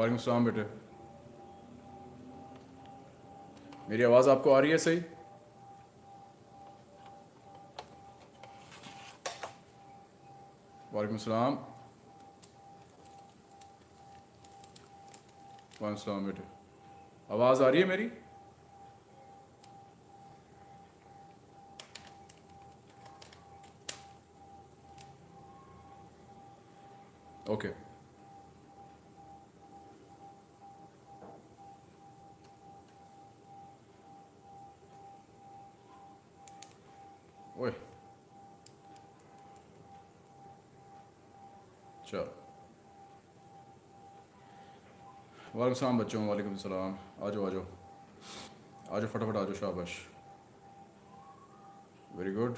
वालेकुम सलाम बेटे मेरी आवाज़ आपको आ रही है सही? वालेकुम सलाम। वालेकुम सलाम बेटे आवाज़ आ रही है मेरी? ओके। ओए वालेकुम सलाम बच्चों, वालेकुम सलाम। आ जाओ आ जाओ आ जाओ फटाफट आ जाओ शाबाश। वेरी गुड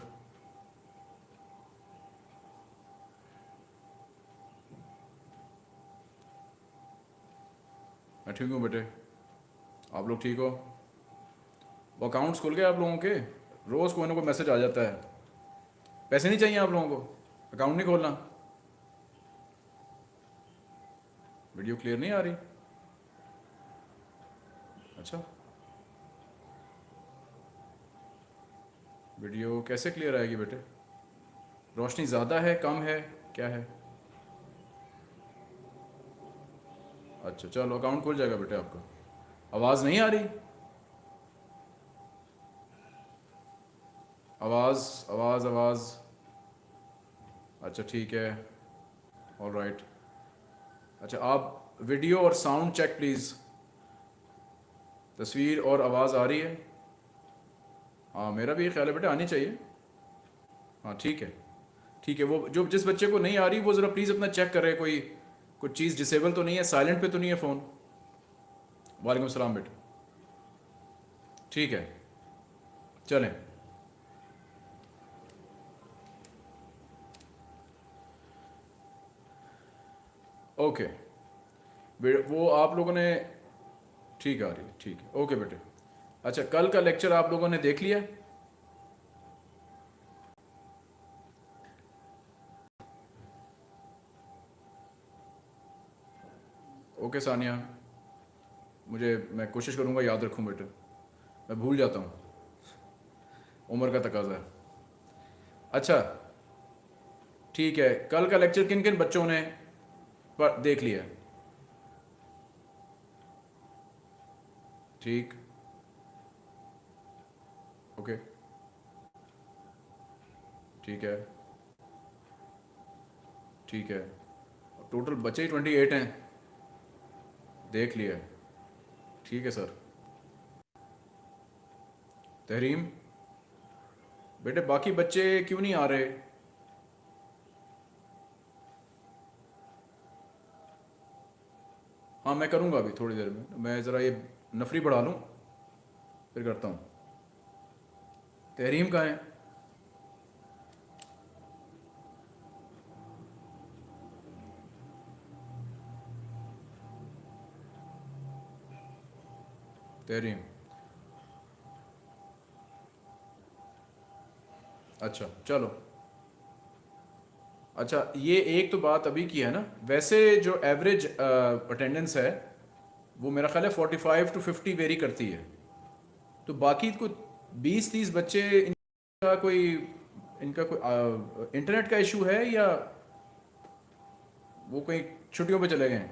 मैं ठीक हूँ बेटे? आप लोग ठीक हो? वो अकाउंट्स खुल गए आप लोगों के? रोज़ कोई ना कोई मैसेज आ जाता है। पैसे नहीं चाहिए आप लोगों को? अकाउंट नहीं खोलना? वीडियो क्लियर नहीं आ रही? अच्छा। वीडियो कैसे क्लियर आएगी बेटे? रोशनी ज़्यादा है, कम है, क्या है? अच्छा चलो अकाउंट खुल जाएगा बेटे आपका। आवाज़ नहीं आ रही? आवाज़ आवाज़ आवाज़। अच्छा ठीक है। ऑल राइट अच्छा आप वीडियो और साउंड चेक प्लीज़ तस्वीर और आवाज़ आ रही है। हाँ मेरा भी ये ख्याल है बेटा, आनी चाहिए। हाँ ठीक है। ठीक है, वो जो जिस बच्चे को नहीं आ रही, वो ज़रा प्लीज़ अपना चेक करे कोई, कुछ चीज़ डिसेबल तो नहीं है साइलेंट पे तो नहीं है फ़ोन वालेकुम सलाम बेटा। ठीक है, चलें। ओके। वो आप लोगों ने ठीक आ रही है, ठीक है। ओके बेटे। अच्छा कल का लेक्चर आप लोगों ने देख लिया? ओके सानिया, मुझे, मैं कोशिश करूँगा याद रखूँ बेटे। मैं भूल जाता हूँ। उम्र का तकाजा है। अच्छा ठीक है, कल का लेक्चर किन किन बच्चों ने देख लिया? ठीक। ओके ठीक है। ठीक है। टोटल बच्चे ही ट्वेंटी एट हैं। देख लिया ठीक है सर तहरीम, बेटे बाकी बच्चे क्यों नहीं आ रहे? हाँ मैं करूँगा अभी थोड़ी देर में। मैं ज़रा ये नफरी बढ़ा लूँ, फिर करता हूँ। तहरीम कहाँ है? तहरीम। अच्छा चलो। अच्छा ये एक तो बात अभी की है ना, वैसे जो एवरेज अटेंडेंस है वो मेरा ख्याल है forty five to fifty vary करती है। तो बाकी को बीस तीस बच्चे, इनका कोई इनका कोई इंटरनेट का इशू है या वो कहीं छुट्टियों पे चले गए?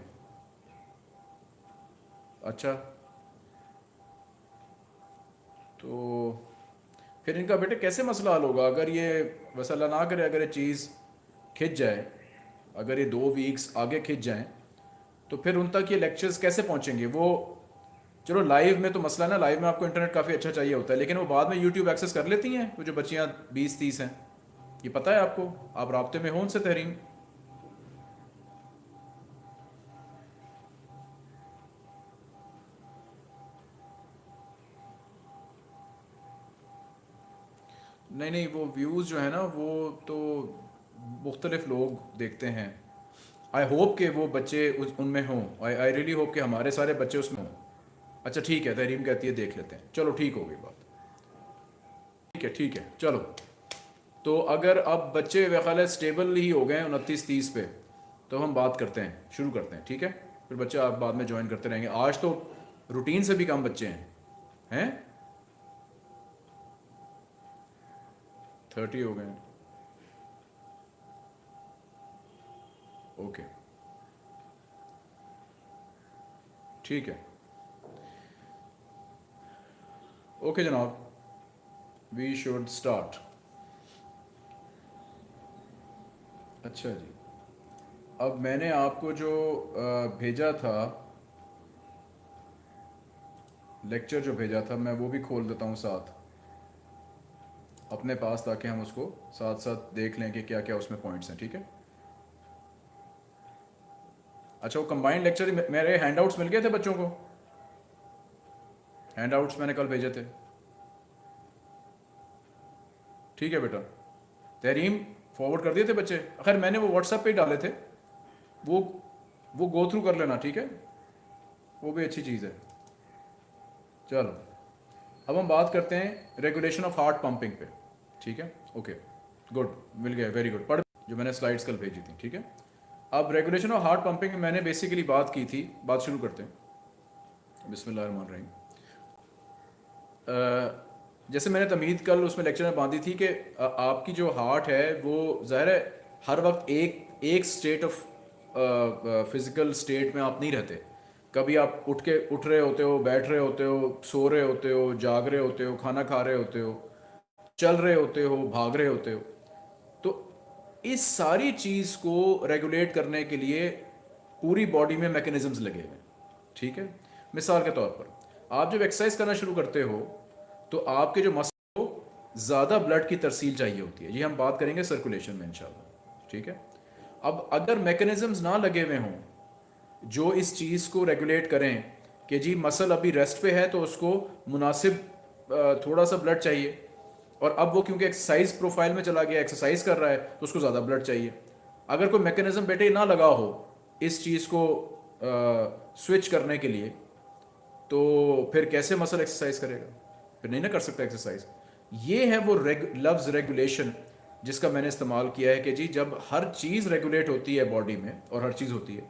अच्छा। तो फिर इनका बेटे कैसे मसला हल होगा? अगर ये वसला ना करे, अगर ये चीज़ खिंच जाए, अगर ये दो वीक्स आगे खिंच जाएँ तो फिर उन तक ये लेक्चर्स कैसे पहुँचेंगे? वो, चलो लाइव में तो मसला ना लाइव में आपको इंटरनेट काफ़ी अच्छा चाहिए होता है, लेकिन वो बाद में यूट्यूब एक्सेस कर लेती हैं, वो जो बच्चियाँ बीस तीस हैं। ये पता है आपको? आप रबते में हो उनसे तहरीम नहीं नहीं, वो व्यूज़ जो है ना, वो तो मुख्तलिफ़ लोग देखते हैं। आई होप के वो बच्चे उनमें हों। आई रियली होप कि हमारे सारे बच्चे उसमें हों। अच्छा ठीक है तहरीम कहती है, देख लेते हैं। चलो, ठीक हो गई बात। ठीक है ठीक है, चलो। तो अगर अब बच्चे ख्याल स्टेबल ही हो गए उनतीस तीस पे तो हम बात करते हैं, शुरू करते हैं, ठीक है? फिर बच्चे आप बाद में ज्वाइन करते रहेंगे। आज तो रूटीन से भी कम बच्चे हैं। हैं? थर्टी हो गए हैं। ओके। ठीक है। ओके जनाब। वी शुड स्टार्ट अच्छा जी। अब मैंने आपको जो भेजा था लेक्चर जो भेजा था, मैं वो भी खोल देता हूँ साथ। अपने पास ताकि हम उसको साथ साथ देख लें कि क्या क्या उसमें पॉइंट्स हैं, ठीक है? अच्छा वो कंबाइंड लेक्चर मेरे हैंडआउट्स मिल गए थे बच्चों को? हैंडआउट्स मैंने कल भेजे थे। ठीक है बेटा। तहरीम फॉरवर्ड कर दिए थे बच्चे? खैर, मैंने वो व्हाट्सएप पे ही डाले थे। वो वो गो थ्रू कर लेना, ठीक है? वो भी अच्छी चीज़ है। चलो। अब हम बात करते हैं रेगुलेशन ऑफ़ हार्ट पंपिंग पे। ठीक है? ओके गुड मिल गया वेरी गुड पढ़ जो मैंने स्लाइड्स कल भेजी थी, ठीक है? अब रेगुलेशन ऑफ़ हार्ट पंपिंग मैंने बेसिकली बात की थी, बात शुरू करते हैं। बिस्मिल्लाह रही जैसे मैंने तमीद कल उसमें लेक्चर में बांधी थी कि आपकी जो हार्ट है, वो ज़ाहिर है, हर वक्त एक एक स्टेट ऑफ़ फ़िज़िकल स्टेट में आप नहीं रहते। कभी आप उठ के, उठ रहे होते हो, बैठ रहे होते हो, सो रहे होते हो, जाग रहे होते हो, खाना खा रहे होते हो, चल रहे होते हो, भाग रहे होते हो इस सारी चीज़ को रेगुलेट करने के लिए पूरी बॉडी में मैकेनिज्म्स लगे हुए हैं। ठीक है? मिसाल के तौर पर, आप जब एक्सरसाइज करना शुरू करते हो तो आपके जो मसल को ज़्यादा ब्लड की तरसील चाहिए होती है। ये हम बात करेंगे सर्कुलेशन में, इंशाल्लाह। ठीक है? अब अगर मैकेनिज्म्स ना लगे हुए हों, जो इस चीज़ को रेगुलेट करें कि जी मसल अभी रेस्ट पे है तो उसको मुनासिब थोड़ा सा ब्लड चाहिए। और अब वो क्योंकि एक्सरसाइज प्रोफ़ाइल में चला गया एक्सरसाइज कर रहा है तो उसको ज़्यादा ब्लड चाहिए। अगर कोई मैकेनिज्म बेटे ना लगा हो इस चीज़ को स्विच करने के लिए तो फिर कैसे मसल एक्सरसाइज करेगा? फिर नहीं ना कर सकता एक्सरसाइज ये है वो रेग, लफ्ज़ रेगुलेशन जिसका मैंने इस्तेमाल किया है कि जी जब हर चीज़ रेगुलेट होती है बॉडी में और हर चीज़ होती है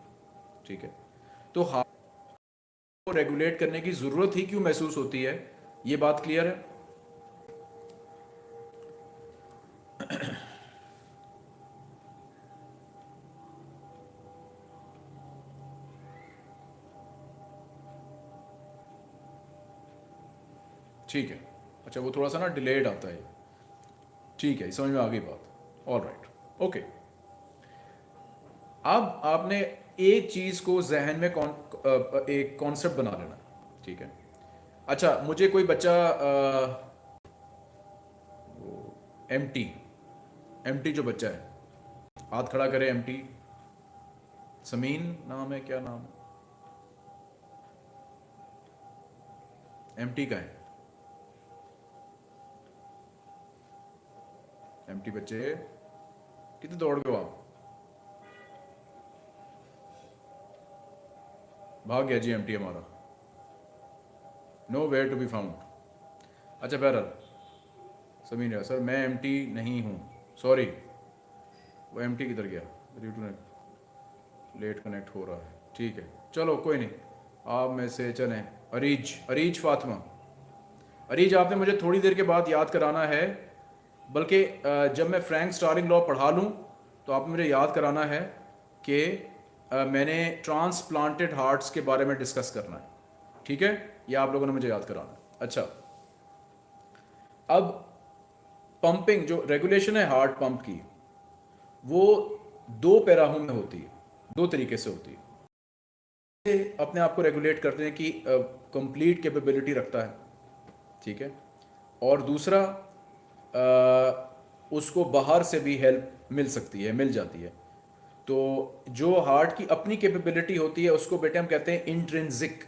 ठीक है? तो हार्ट को रेगुलेट करने की ज़रूरत ही क्यों महसूस होती है? ये बात क्लियर है? ठीक है। अच्छा वो थोड़ा सा ना डिलेड आता है ठीक है समझ में आ गई बात। ऑल राइट ओके अब आपने एक चीज़ को जहन में कौन एक कॉन्सेप्ट बना लेना। ठीक है? अच्छा मुझे कोई बच्चा एम टी एम टी जो बच्चा है। हाथ खड़ा करे एम टी समीन नाम है, क्या नाम है? एम टी का है। एम टी बच्चे, कितने दौड़ गए आप? भाग गया जी एम हमारा। Nowhere to be found अच्छा बहरहाल समीन, सर, मैं एम टी नहीं हूँ। सॉरी वो एम टी किधर गया? ड्यू टू लेट कनेक्ट हो रहा है। ठीक है। चलो, कोई नहीं। आप में से चलें। अरीज अरीज फातिमा। अरीज, आपने मुझे थोड़ी देर के बाद याद कराना है, बल्कि जब मैं फ्रैंक स्टारिंग लॉ पढ़ा लूँ तो आपने मुझे याद कराना है कि मैंने ट्रांसप्लांटेड हार्ट्स के बारे में डिस्कस करना है। ठीक है? ये आप लोगों ने मुझे याद कराना अच्छा। अब पंपिंग जो रेगुलेशन है हार्ट पंप की वो दो पैराहों में होती है दो तरीके से होती है। अपने आप को रेगुलेट करते हैं कि कंप्लीट कैपेबिलिटी रखता है ठीक है? और दूसरा अ, उसको बाहर से भी हेल्प मिल सकती है मिल जाती है। तो जो हार्ट की अपनी कैपेबिलिटी होती है उसको बेटे हम कहते हैं इंट्रेंसिक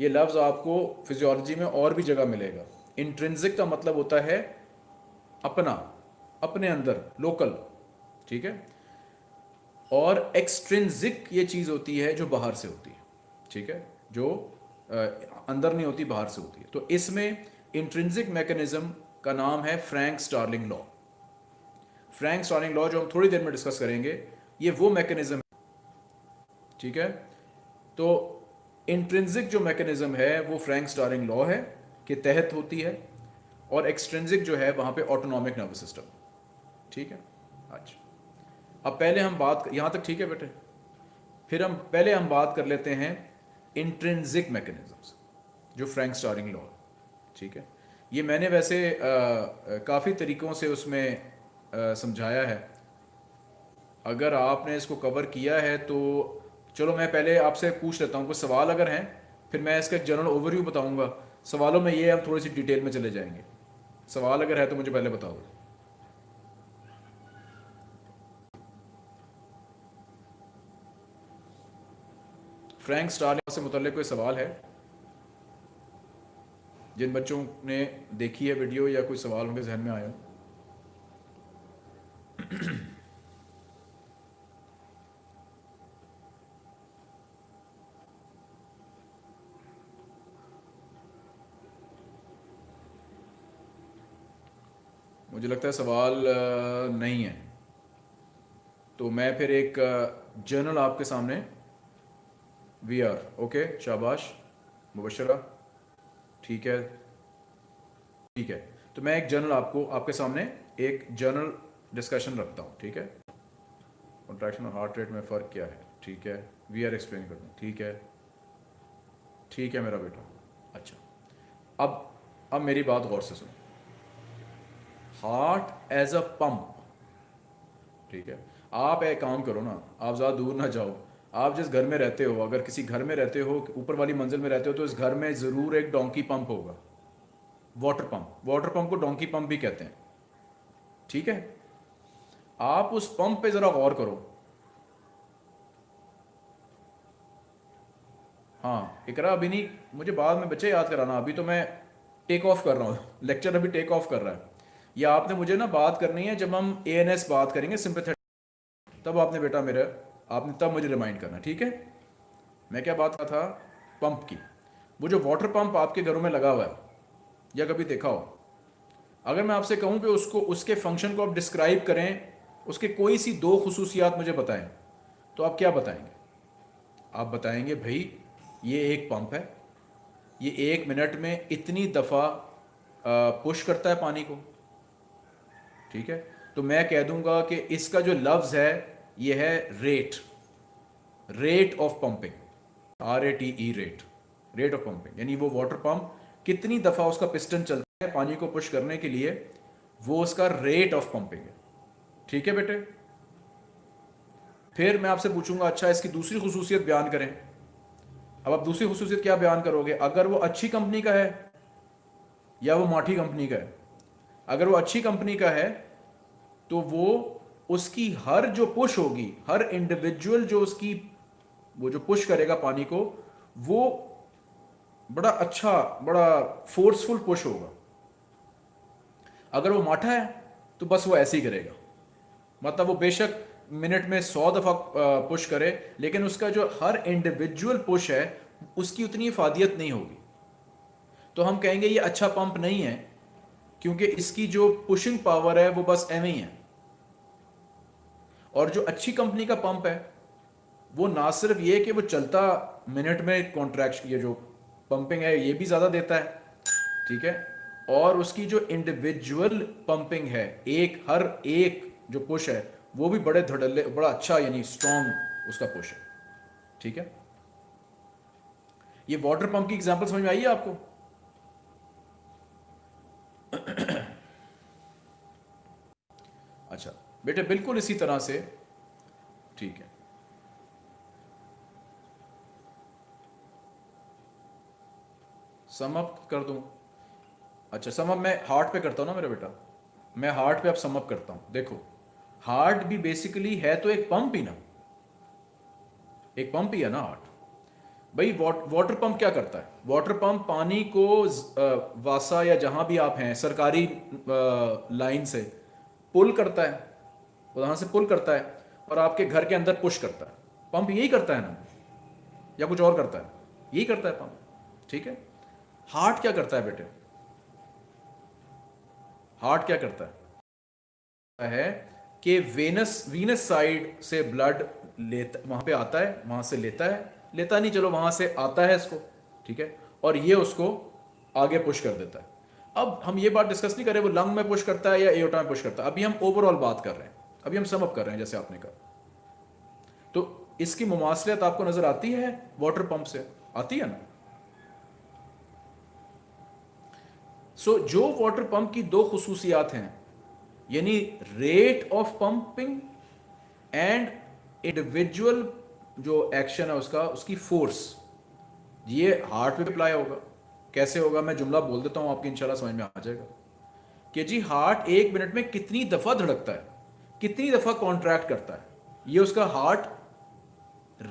ये लफ्ज़ आपको फिजियोलॉजी में और भी जगह मिलेगा। इंट्रेंसिक का मतलब होता है अपना अपने अंदर लोकल ठीक है? और एक्सट्रेंसिक ये चीज़ होती है जो बाहर से होती है ठीक है? जो अ, अंदर नहीं होती बाहर से होती है। तो इसमें इंट्रेंसिक मैकेनिज्म का नाम है Frank Starling law Frank Starling law जो हम थोड़ी देर में डिस्कस करेंगे ये वो मैकेनिज्म ठीक है? तो इंट्रेंसिक जो मैकेनिज्म है वो फ्रैंक स्टारिंग लॉ है के तहत होती है। और एक्सट्रेंसिक जो है वहाँ पे ऑटोनॉमिक नर्वस सिस्टम ठीक है? अच्छा अब पहले हम बात यहाँ तक ठीक है बेटे? फिर हम पहले हम बात कर लेते हैं इंट्रेंसिक मैकेनिज्म्स जो फ्रैंक स्टारिंग लॉ ठीक है? ये मैंने वैसे काफ़ी तरीक़ों से उसमें आ, समझाया है। अगर आपने इसको कवर किया है तो चलो मैं पहले आपसे पूछ लेता हूँ कुछ सवाल अगर हैं फिर मैं इसका जनरल ओवरव्यू बताऊँगा। सवालों में ये हम थोड़ी सी डिटेल में चले जाएँगे। सवाल अगर है तो मुझे पहले बताओ। फ्रैंक स्टार से मुतल कोई सवाल है? जिन बच्चों ने देखी है वीडियो या कोई सवाल उनके जहन में आया मुझे लगता है सवाल नहीं है। तो मैं फिर एक जर्नल आपके सामने। वी आर ओके शाबाश, मुबशरा, ठीक है ठीक है। तो मैं एक जर्नल आपको, आपके सामने एक जर्नल डिस्कशन रखता हूँ, ठीक है? कॉन्ट्रैक्शन और हार्ट रेट में फ़र्क क्या है, ठीक है? वी आर एक्सप्लेन करते हैं, ठीक है? ठीक है मेरा बेटा अच्छा। अब अब मेरी बात गौर से सुनो। हार्ट एज अ पंप ठीक है? आप एक काम करो ना, आप ज़्यादा दूर ना जाओ। आप जिस घर में रहते हो, अगर किसी घर में रहते हो, ऊपर वाली मंजिल में रहते हो तो इस घर में ज़रूर एक डोंकी पंप होगा। वाटर पंप वाटर पंप को डोंकी पंप भी कहते हैं। ठीक है? आप उस पंप पे ज़रा गौर करो। हाँ इकरा अभी नहीं, मुझे बाद में बच्चे याद कराना, अभी तो मैं टेक ऑफ़ कर रहा हूँ। लेक्चर अभी टेक ऑफ़ कर रहा है। या आपने मुझे ना बात करनी है, जब हम ए एन एस बात करेंगे सिंपथेटिक तब आपने बेटा मेरा, आपने तब मुझे रिमाइंड करना, ठीक है? मैं क्या बात कर था? पंप की। वो जो वाटर पंप आपके घरों में लगा हुआ है, या कभी देखा हो? अगर मैं आपसे कहूँ कि उसको, उसके फ़ंक्शन को आप डिस्क्राइब करें, उसके कोई सी दो खसूसियात मुझे बताएँ तो आप क्या बताएँगे? आप बताएँगे, भाई, ये एक पंप है, ये एक मिनट में इतनी दफ़ा पुश करता है पानी को ठीक है? तो मैं कह दूँगा कि इसका जो लफ्ज़ है, ये है rate rate of pumping R A T E rate rate of pumping यानी वो वाटर पंप कितनी दफ़ा उसका पिस्टन चलता है, पानी को पुश करने के लिए, वो उसका रेट ऑफ़ पंपिंग है। ठीक है बेटे? फिर मैं आपसे पूछूँगा अच्छा इसकी दूसरी खसूसियत बयान करें। अब आप दूसरी खसूसियत क्या बयान करोगे? अगर वो अच्छी कंपनी का है या वो माठी कंपनी का है? अगर वो अच्छी कंपनी का है तो वो उसकी हर जो पुश होगी, हर इंडिविजुअल जो उसकी, वो जो पुश करेगा पानी को, वो बड़ा अच्छा बड़ा फोर्सफुल पुश होगा। अगर वो माठा है तो बस वो ऐसे ही करेगा। मतलब वो बेशक मिनट में सौ दफ़ा पुश करे, लेकिन उसका जो हर इंडिविजुअल पुश है, उसकी उतनी इफादियत नहीं होगी। तो हम कहेंगे, ये अच्छा पंप नहीं है। क्योंकि इसकी जो पुशिंग पावर है, वो बस एम ही है। और जो अच्छी कंपनी का पंप है, वो ना सिर्फ़ ये कि वो चलता मिनट में कॉन्ट्रैक्ट ये जो पंपिंग है, ये भी ज़्यादा देता है, ठीक है? और उसकी जो इंडिविजुअल पंपिंग है, एक, हर एक जो पुश है, वो भी बड़े धड़ल्ले, बड़ा अच्छा यानी स्ट्रॉन्ग उसका पुश है, ठीक है? ये वाटर पंप की एग्जांपल समझ में आई है आपको? अच्छा बेटे बिल्कुल इसी तरह से। ठीक है। समअप कर दूँ। अच्छा समअप मैं हार्ट पे करता हूँ ना मेरा बेटा? मैं हार्ट पे अब समअप करता हूँ। देखो हार्ट भी बेसिकली है तो एक पंप ही ना। एक पंप ही है ना हार्ट भाई वाटर पंप क्या करता है? वाटर पंप पानी को वासा या जहाँ भी आप हैं, सरकारी लाइन से पुल करता है। वहाँ से पुल करता है और आपके घर के अंदर पुश करता है। पंप यही करता है ना? या कुछ और करता है? यही करता है पंप ठीक है? हार्ट क्या करता है बेटे? हार्ट क्या करता है? है कि वेनस वीनस साइड से ब्लड लेता, वहाँ पे आता है, वहाँ से लेता है। लेता नहीं चलो वहाँ से आता है इसको ठीक है? और ये उसको आगे पुश कर देता है। अब हम ये बात डिस्कस नहीं कर रहे वो लंग में पुश करता है या एओटा में पुश करता है। अभी हम ओवरऑल बात कर रहे हैं। अभी हम समअप कर रहे हैं जैसे आपने कहा। तो इसकी मुमासलियत आपको नज़र आती है वाटर पंप से? आती है ना? सो so, जो वाटर पंप की दो खसूसियात हैं यानी rate of pumping and individual जो एक्शन है उसका, उसकी फोर्स ये हार्ट पे अप्लाई होगा। कैसे होगा? मैं जुमला बोल देता हूँ आपकी, इंशाल्लाह समझ में आ जाएगा। कि जी हार्ट एक मिनट में कितनी दफ़ा धड़कता है? कितनी दफ़ा कॉन्ट्रैक्ट करता है? ये उसका हार्ट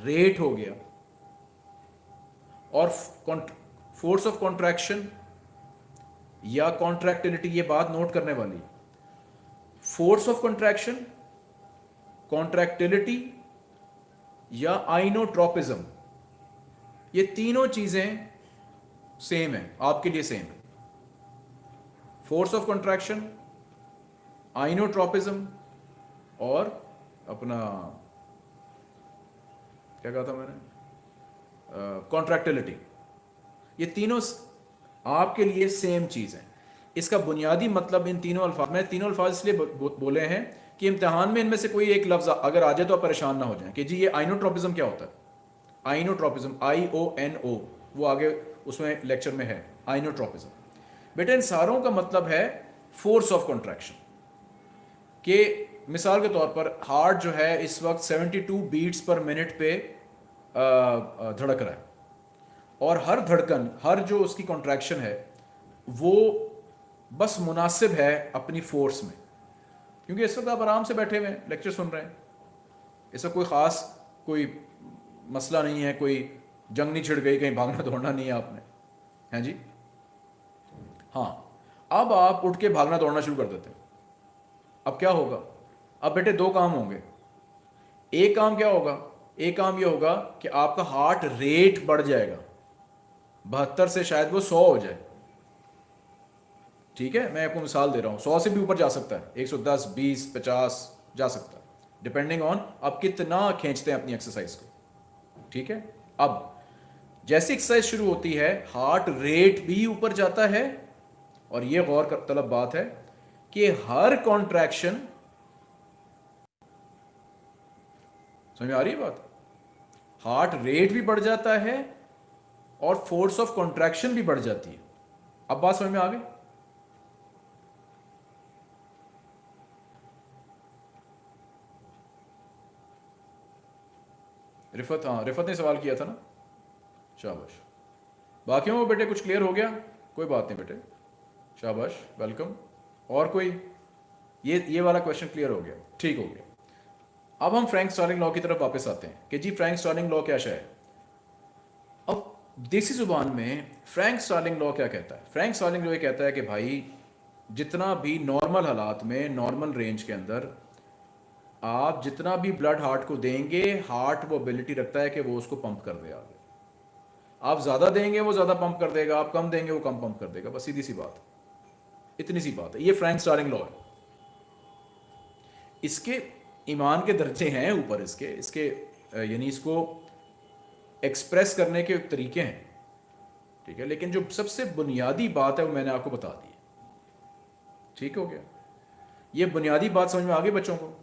रेट हो गया। और फोर्स ऑफ़ कॉन्ट्रैक्शन या कॉन्ट्रैक्टिलिटी ये बात नोट करने वाली। फोर्स ऑफ़ कॉन्ट्रैक्शन कॉन्ट्रैक्टिलिटी या आइनोट्रोपिज्म। ये तीनों चीज़ें सेम है, आपके लिए सेम है। फोर्स ऑफ़ कॉन्ट्रैक्शन आइनोट्रोपिज्म और अपना, क्या कहा था मैंने? कॉन्ट्रैक्टिलिटी ये तीनों आपके लिए सेम चीज़ है। इसका बुनियादी मतलब इन तीनों अल्फाज, में तीनों अल्फाज इसलिए बोले हैं कि इम्तहान में इनमें से कोई एक लफ्ज़ अगर आ जाए तो आप परेशान ना हो जाए कि जी, ये आइनोट्रोपिज्म क्या होता है? आइनोट्रोपिज्म आई ओ एन ओ वो आगे उसमें लेक्चर में है, आइनोट्रोपिज्म। बेटा, इन सारों का मतलब है फोर्स ऑफ़ कॉन्ट्रैक्शन। कि मिसाल के तौर पर हार्ट जो है इस वक्त 72 बीट्स पर मिनट पे धड़क रहा है। और हर धड़कन, हर जो उसकी कॉन्ट्रैक्शन है, वो बस मुनासिब है अपनी फोर्स में। क्योंकि इस वक्त आप आराम से बैठे हुए हैं लेक्चर सुन रहे हैं। इसका कोई ख़ास, कोई मसला नहीं है, कोई जंग नहीं छिड़ गई, कहीं भागना दौड़ना नहीं है आपने। हैं जी? हाँ अब आप उठ के भागना दौड़ना शुरू कर देते हैं। अब क्या होगा? अब बेटे दो काम होंगे। एक काम क्या होगा? एक काम यह होगा कि आपका हार्ट रेट बढ़ जाएगा। बहत्तर से शायद वो सौ हो जाए। ठीक है? मैं आपको मिसाल दे रहा हूँ। सौ से भी ऊपर जा सकता है। एक सौ दस, बीस, पचास जा सकता है। डिपेंडिंग ऑन आप कितना खींचते हैं अपनी एक्सरसाइज को। ठीक है? अब, जैसी एक्सरसाइज शुरू होती है हार्ट रेट भी ऊपर जाता है। और यह गौर कर, तलब बात है कि हर कॉन्ट्रैक्शन समझ आ रही है बात? हार्ट रेट भी बढ़ जाता है और फोर्स ऑफ़ कॉन्ट्रैक्शन भी बढ़ जाती है। अब बात समझ में आ गई? रिफत हाँ रिफत ने सवाल किया था ना? शाबाश। बाकियों बेटे, कुछ क्लियर हो गया? कोई बात नहीं बेटे। शाबाश वेलकम और कोई? ये ये वाला क्वेश्चन क्लियर हो गया। ठीक हो गया। अब हम फ्रैंक स्टार्लिंग लॉ की तरफ़ वापस आते हैं। कि जी फ्रैंक स्टार्लिंग लॉ क्या है अब देसी ज़ुबान में फ्रैंक स्टार्लिंग लॉ क्या कहता है? फ्रैंक स्टार्लिंग लॉ ये कहता है कि भाई, जितना भी नॉर्मल हालात में नॉर्मल रेंज के अंदर आप जितना भी ब्लड हार्ट को देंगे हार्ट वो एबिलिटी रखता है कि वो उसको पंप कर दे आगे। आप ज़्यादा देंगे, वो ज़्यादा पंप कर देगा। आप कम देंगे, वो कम पंप कर देगा। बस सीधी सी बात इतनी सी बात है। ये फ्रैंक स्टारिंग लॉ है। इसके ईमान के दर्जे हैं ऊपर इसके। इसके यानी इसको एक्सप्रेस करने के तरीके हैं। ठीक है? लेकिन जो सबसे बुनियादी बात है, वो मैंने आपको बता दी ठीक हो गया? ये बुनियादी बात समझ में आ गई बच्चों को?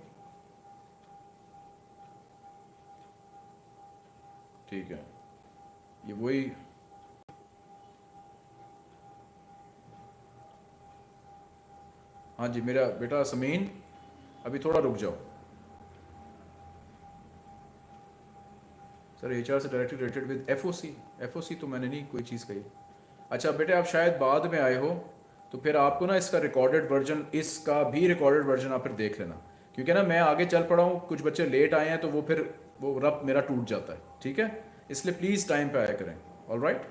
ठीक है। ये वही हाँ जी, मेरा बेटा समीन, अभी थोड़ा रुक जाओ। सर एच आर से directly related with F O C F O C तो मैंने नहीं कोई चीज़ कही। अच्छा बेटे, आप शायद बाद में आए हो तो फिर आपको ना इसका रिकॉर्डेड वर्जन इसका भी रिकॉर्डेड वर्जन आप फिर देख लेना। क्योंकि ना मैं आगे चल पड़ा हूँ, कुछ बच्चे लेट आए हैं तो वो फिर वो रब मेरा टूट जाता है, ठीक है? इसलिए प्लीज़ टाइम पे आया करें ऑल राइट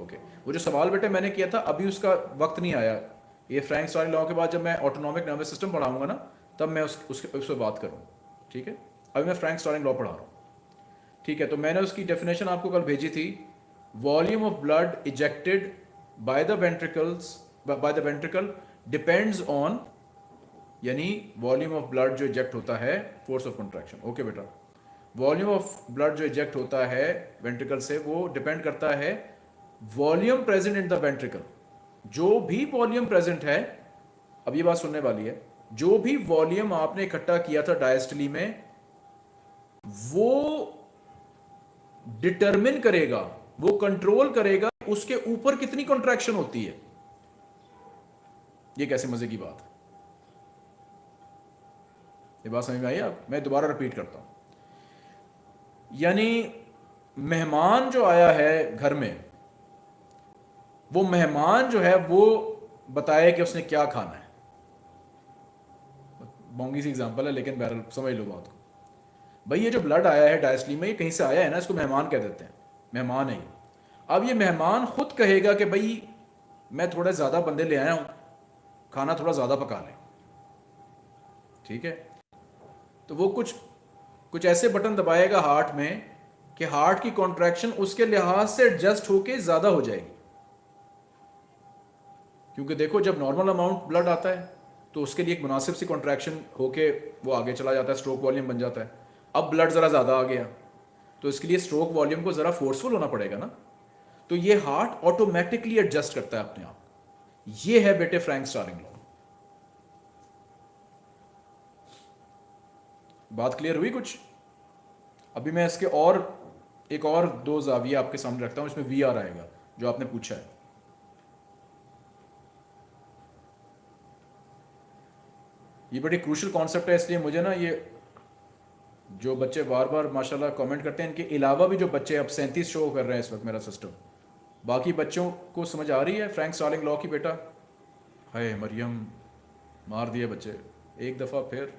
ओके वो जो सवाल बेटे मैंने किया था, अभी उसका वक्त नहीं आया। ये फ्रैंक स्टारी लॉ के बाद जब मैं ऑटोनॉमिक नर्वस सिस्टम पढ़ाऊँगा ना, तब मैं उस, उसके, उस पर बात करूँ, ठीक है? अभी मैं फ्रैंक स्टारिंग लॉ पढ़ा रहा हूँ, ठीक है? तो मैंने उसकी डेफिनेशन आपको कल भेजी थी volume of blood ejected by the ventricles by the ventricle depends on यानी वॉल्यूम ऑफ़ ब्लड जो इजेक्ट होता है फोर्स ऑफ़ कंट्रैक्शन ओके बेटा? वॉल्यूम ऑफ़ ब्लड जो इजेक्ट होता है वेंट्रिकल से, वो डिपेंड करता है volume present in the ventricle. जो भी वॉल्यूम प्रेजेंट है, अब ये बात सुनने वाली है, जो भी वॉल्यूम आपने इकट्ठा किया था डायस्टली में, वो डिटरमिन करेगा, वो कंट्रोल करेगा उसके ऊपर कितनी कॉन्ट्रैक्शन होती है। ये कैसे मज़े की बात ये बात समझ में आई आप? मैं दोबारा रिपीट करता हूँ। यानी मेहमान जो आया है घर में, वो मेहमान जो है, वो बताए कि उसने क्या खाना है। मोंगी सी एग्जांपल है, लेकिन बहरल समझ लो बात को। भाई, ये जो ब्लड आया है डायस्ली में, ये कहीं से आया है ना, इसको मेहमान कह देते हैं। मेहमान है अब ये मेहमान खुद कहेगा कि भाई, मैं थोड़े ज़्यादा बंदे ले आया हूँ, खाना थोड़ा ज़्यादा पका लें। ठीक है? तो वो कुछ कुछ ऐसे बटन दबाएगा हार्ट में कि हार्ट की कॉन्ट्रैक्शन उसके लिहाज से एडजस्ट होके ज़्यादा हो जाएगी। क्योंकि देखो, जब नॉर्मल अमाउंट ब्लड आता है तो उसके लिए एक मुनासिब सी कॉन्ट्रैक्शन होके वो आगे चला जाता है, स्ट्रोक वॉल्यूम बन जाता है। अब ब्लड ज़रा ज़्यादा आ गया तो इसके लिए स्ट्रोक वॉल्यूम को ज़रा फोर्सफुल होना पड़ेगा ना। तो ये हार्ट ऑटोमेटिकली एडजस्ट करता है अपने आप। ये है बेटे फ्रैंक स्टारिंग लॉ। बात क्लियर हुई कुछ? अभी मैं इसके और, एक और दो जाविया आपके सामने रखता हूँ, इसमें वी आर आएगा, जो आपने पूछा है। ये बड़ी क्रूशल कॉन्सेप्ट है, इसलिए मुझे ना ये जो बच्चे बार बार माशाल्लाह कमेंट करते हैं, इनके अलावा भी जो बच्चे अब सैंतीस शो कर रहे हैं इस वक्त मेरा सिस्टम बाकी बच्चों को समझ आ रही है फ्रैंक स्टालिंग लॉ की बेटा? हाय मरियम, मार दिए बच्चे। एक दफ़ा फिर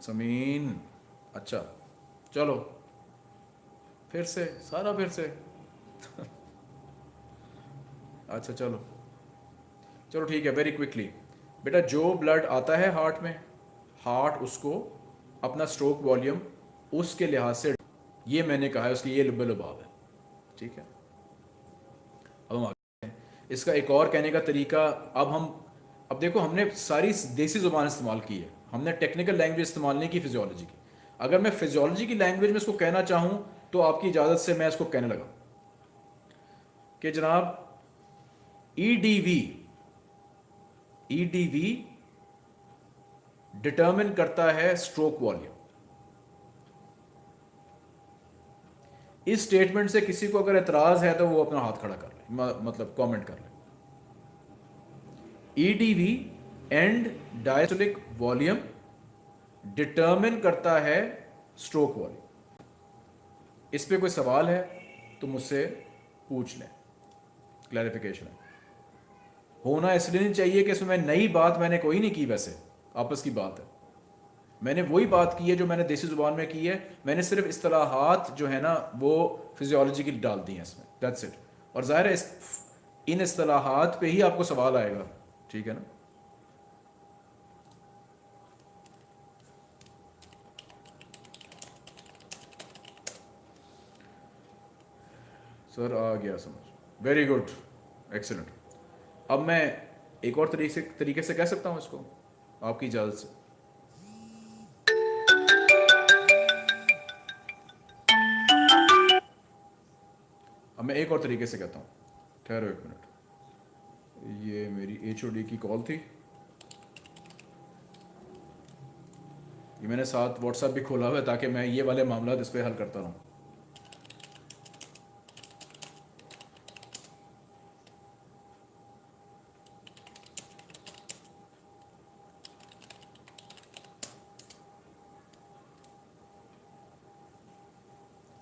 समीन अच्छा चलो। फिर से, सारा फिर से। अच्छा चलो। चलो, ठीक है वेरी क्विकली बेटा, जो ब्लड आता है हार्ट में हार्ट उसको अपना स्ट्रोक वॉल्यूम उसके लिहाज से ये मैंने कहा है, उसकी ये लुबे लुबाव है। ठीक है? अब हम आगे इसका एक और कहने का तरीका, अब हम अब देखो, हमने सारी देसी ज़ुबान इस्तेमाल की है। हमने टेक्निकल लैंग्वेज इस्तेमाल नहीं की फिजियोलॉजी की। अगर मैं फिजियोलॉजी की लैंग्वेज में इसको कहना चाहूँ तो आपकी इजाज़त से मैं इसको कहने लगा कि जनाब E D V E D V determine करता है स्ट्रोक वॉल्यूम इस स्टेटमेंट से किसी को अगर एतराज़ है तो वो अपना हाथ खड़ा कर ले मतलब कमेंट कर ले। EDV end diastolic volume determine करता है स्ट्रोक वॉल्यूम इस पे कोई सवाल है तो मुझसे पूछ लें। क्लैरिफिकेशन होना इसलिए नहीं चाहिए कि इसमें नई बात मैंने कोई नहीं की वैसे। आपस की बात है। मैंने वही बात की है जो मैंने देसी ज़ुबान में की है। मैंने सिर्फ़ असलाहत जो है ना, वो फिजियोलॉजी की डाल दी हैं इसमें। दैट्स इट और ज़ाहिर है इन असलाहत पे ही आपको सवाल आएगा। ठीक है ना? सर आ गया समझ। वेरी गुड एक्सीलेंट अब मैं एक और तरीके से तरीके से कह सकता हूँ इसको? आपकी इजाज़त से। अब मैं एक और तरीके से कहता हूँ। ठहरो एक मिनट। ये मेरी एचओडी की कॉल थी। ये मैंने साथ व्हाट्सएप भी खोला हुआ है ताकि मैं ये वाले मामला इस पर हल करता रहूँ।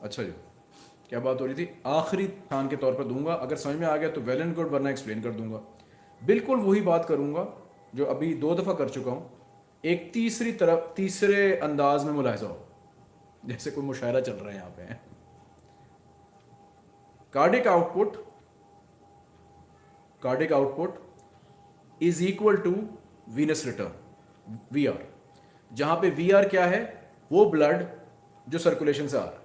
अच्छा जी। क्या बात हो रही थी? आखिरी खान के तौर पर दूँगा। अगर समझ में आ गया तो वेल एंड गुड वरना एक्सप्लेन कर दूँगा। बिल्कुल वही बात करूँगा जो अभी दो दफ़ा कर चुका हूँ। एक तीसरी तरफ़, तीसरे अंदाज में मुलाजा हो। जैसे कोई मुशायरा चल रहा है यहाँ पे। Cardiac output cardiac output is equal to venous return V R जहाँ पे वी आर क्या है? वो ब्लड जो सर्कुलेशन से आ रहा है।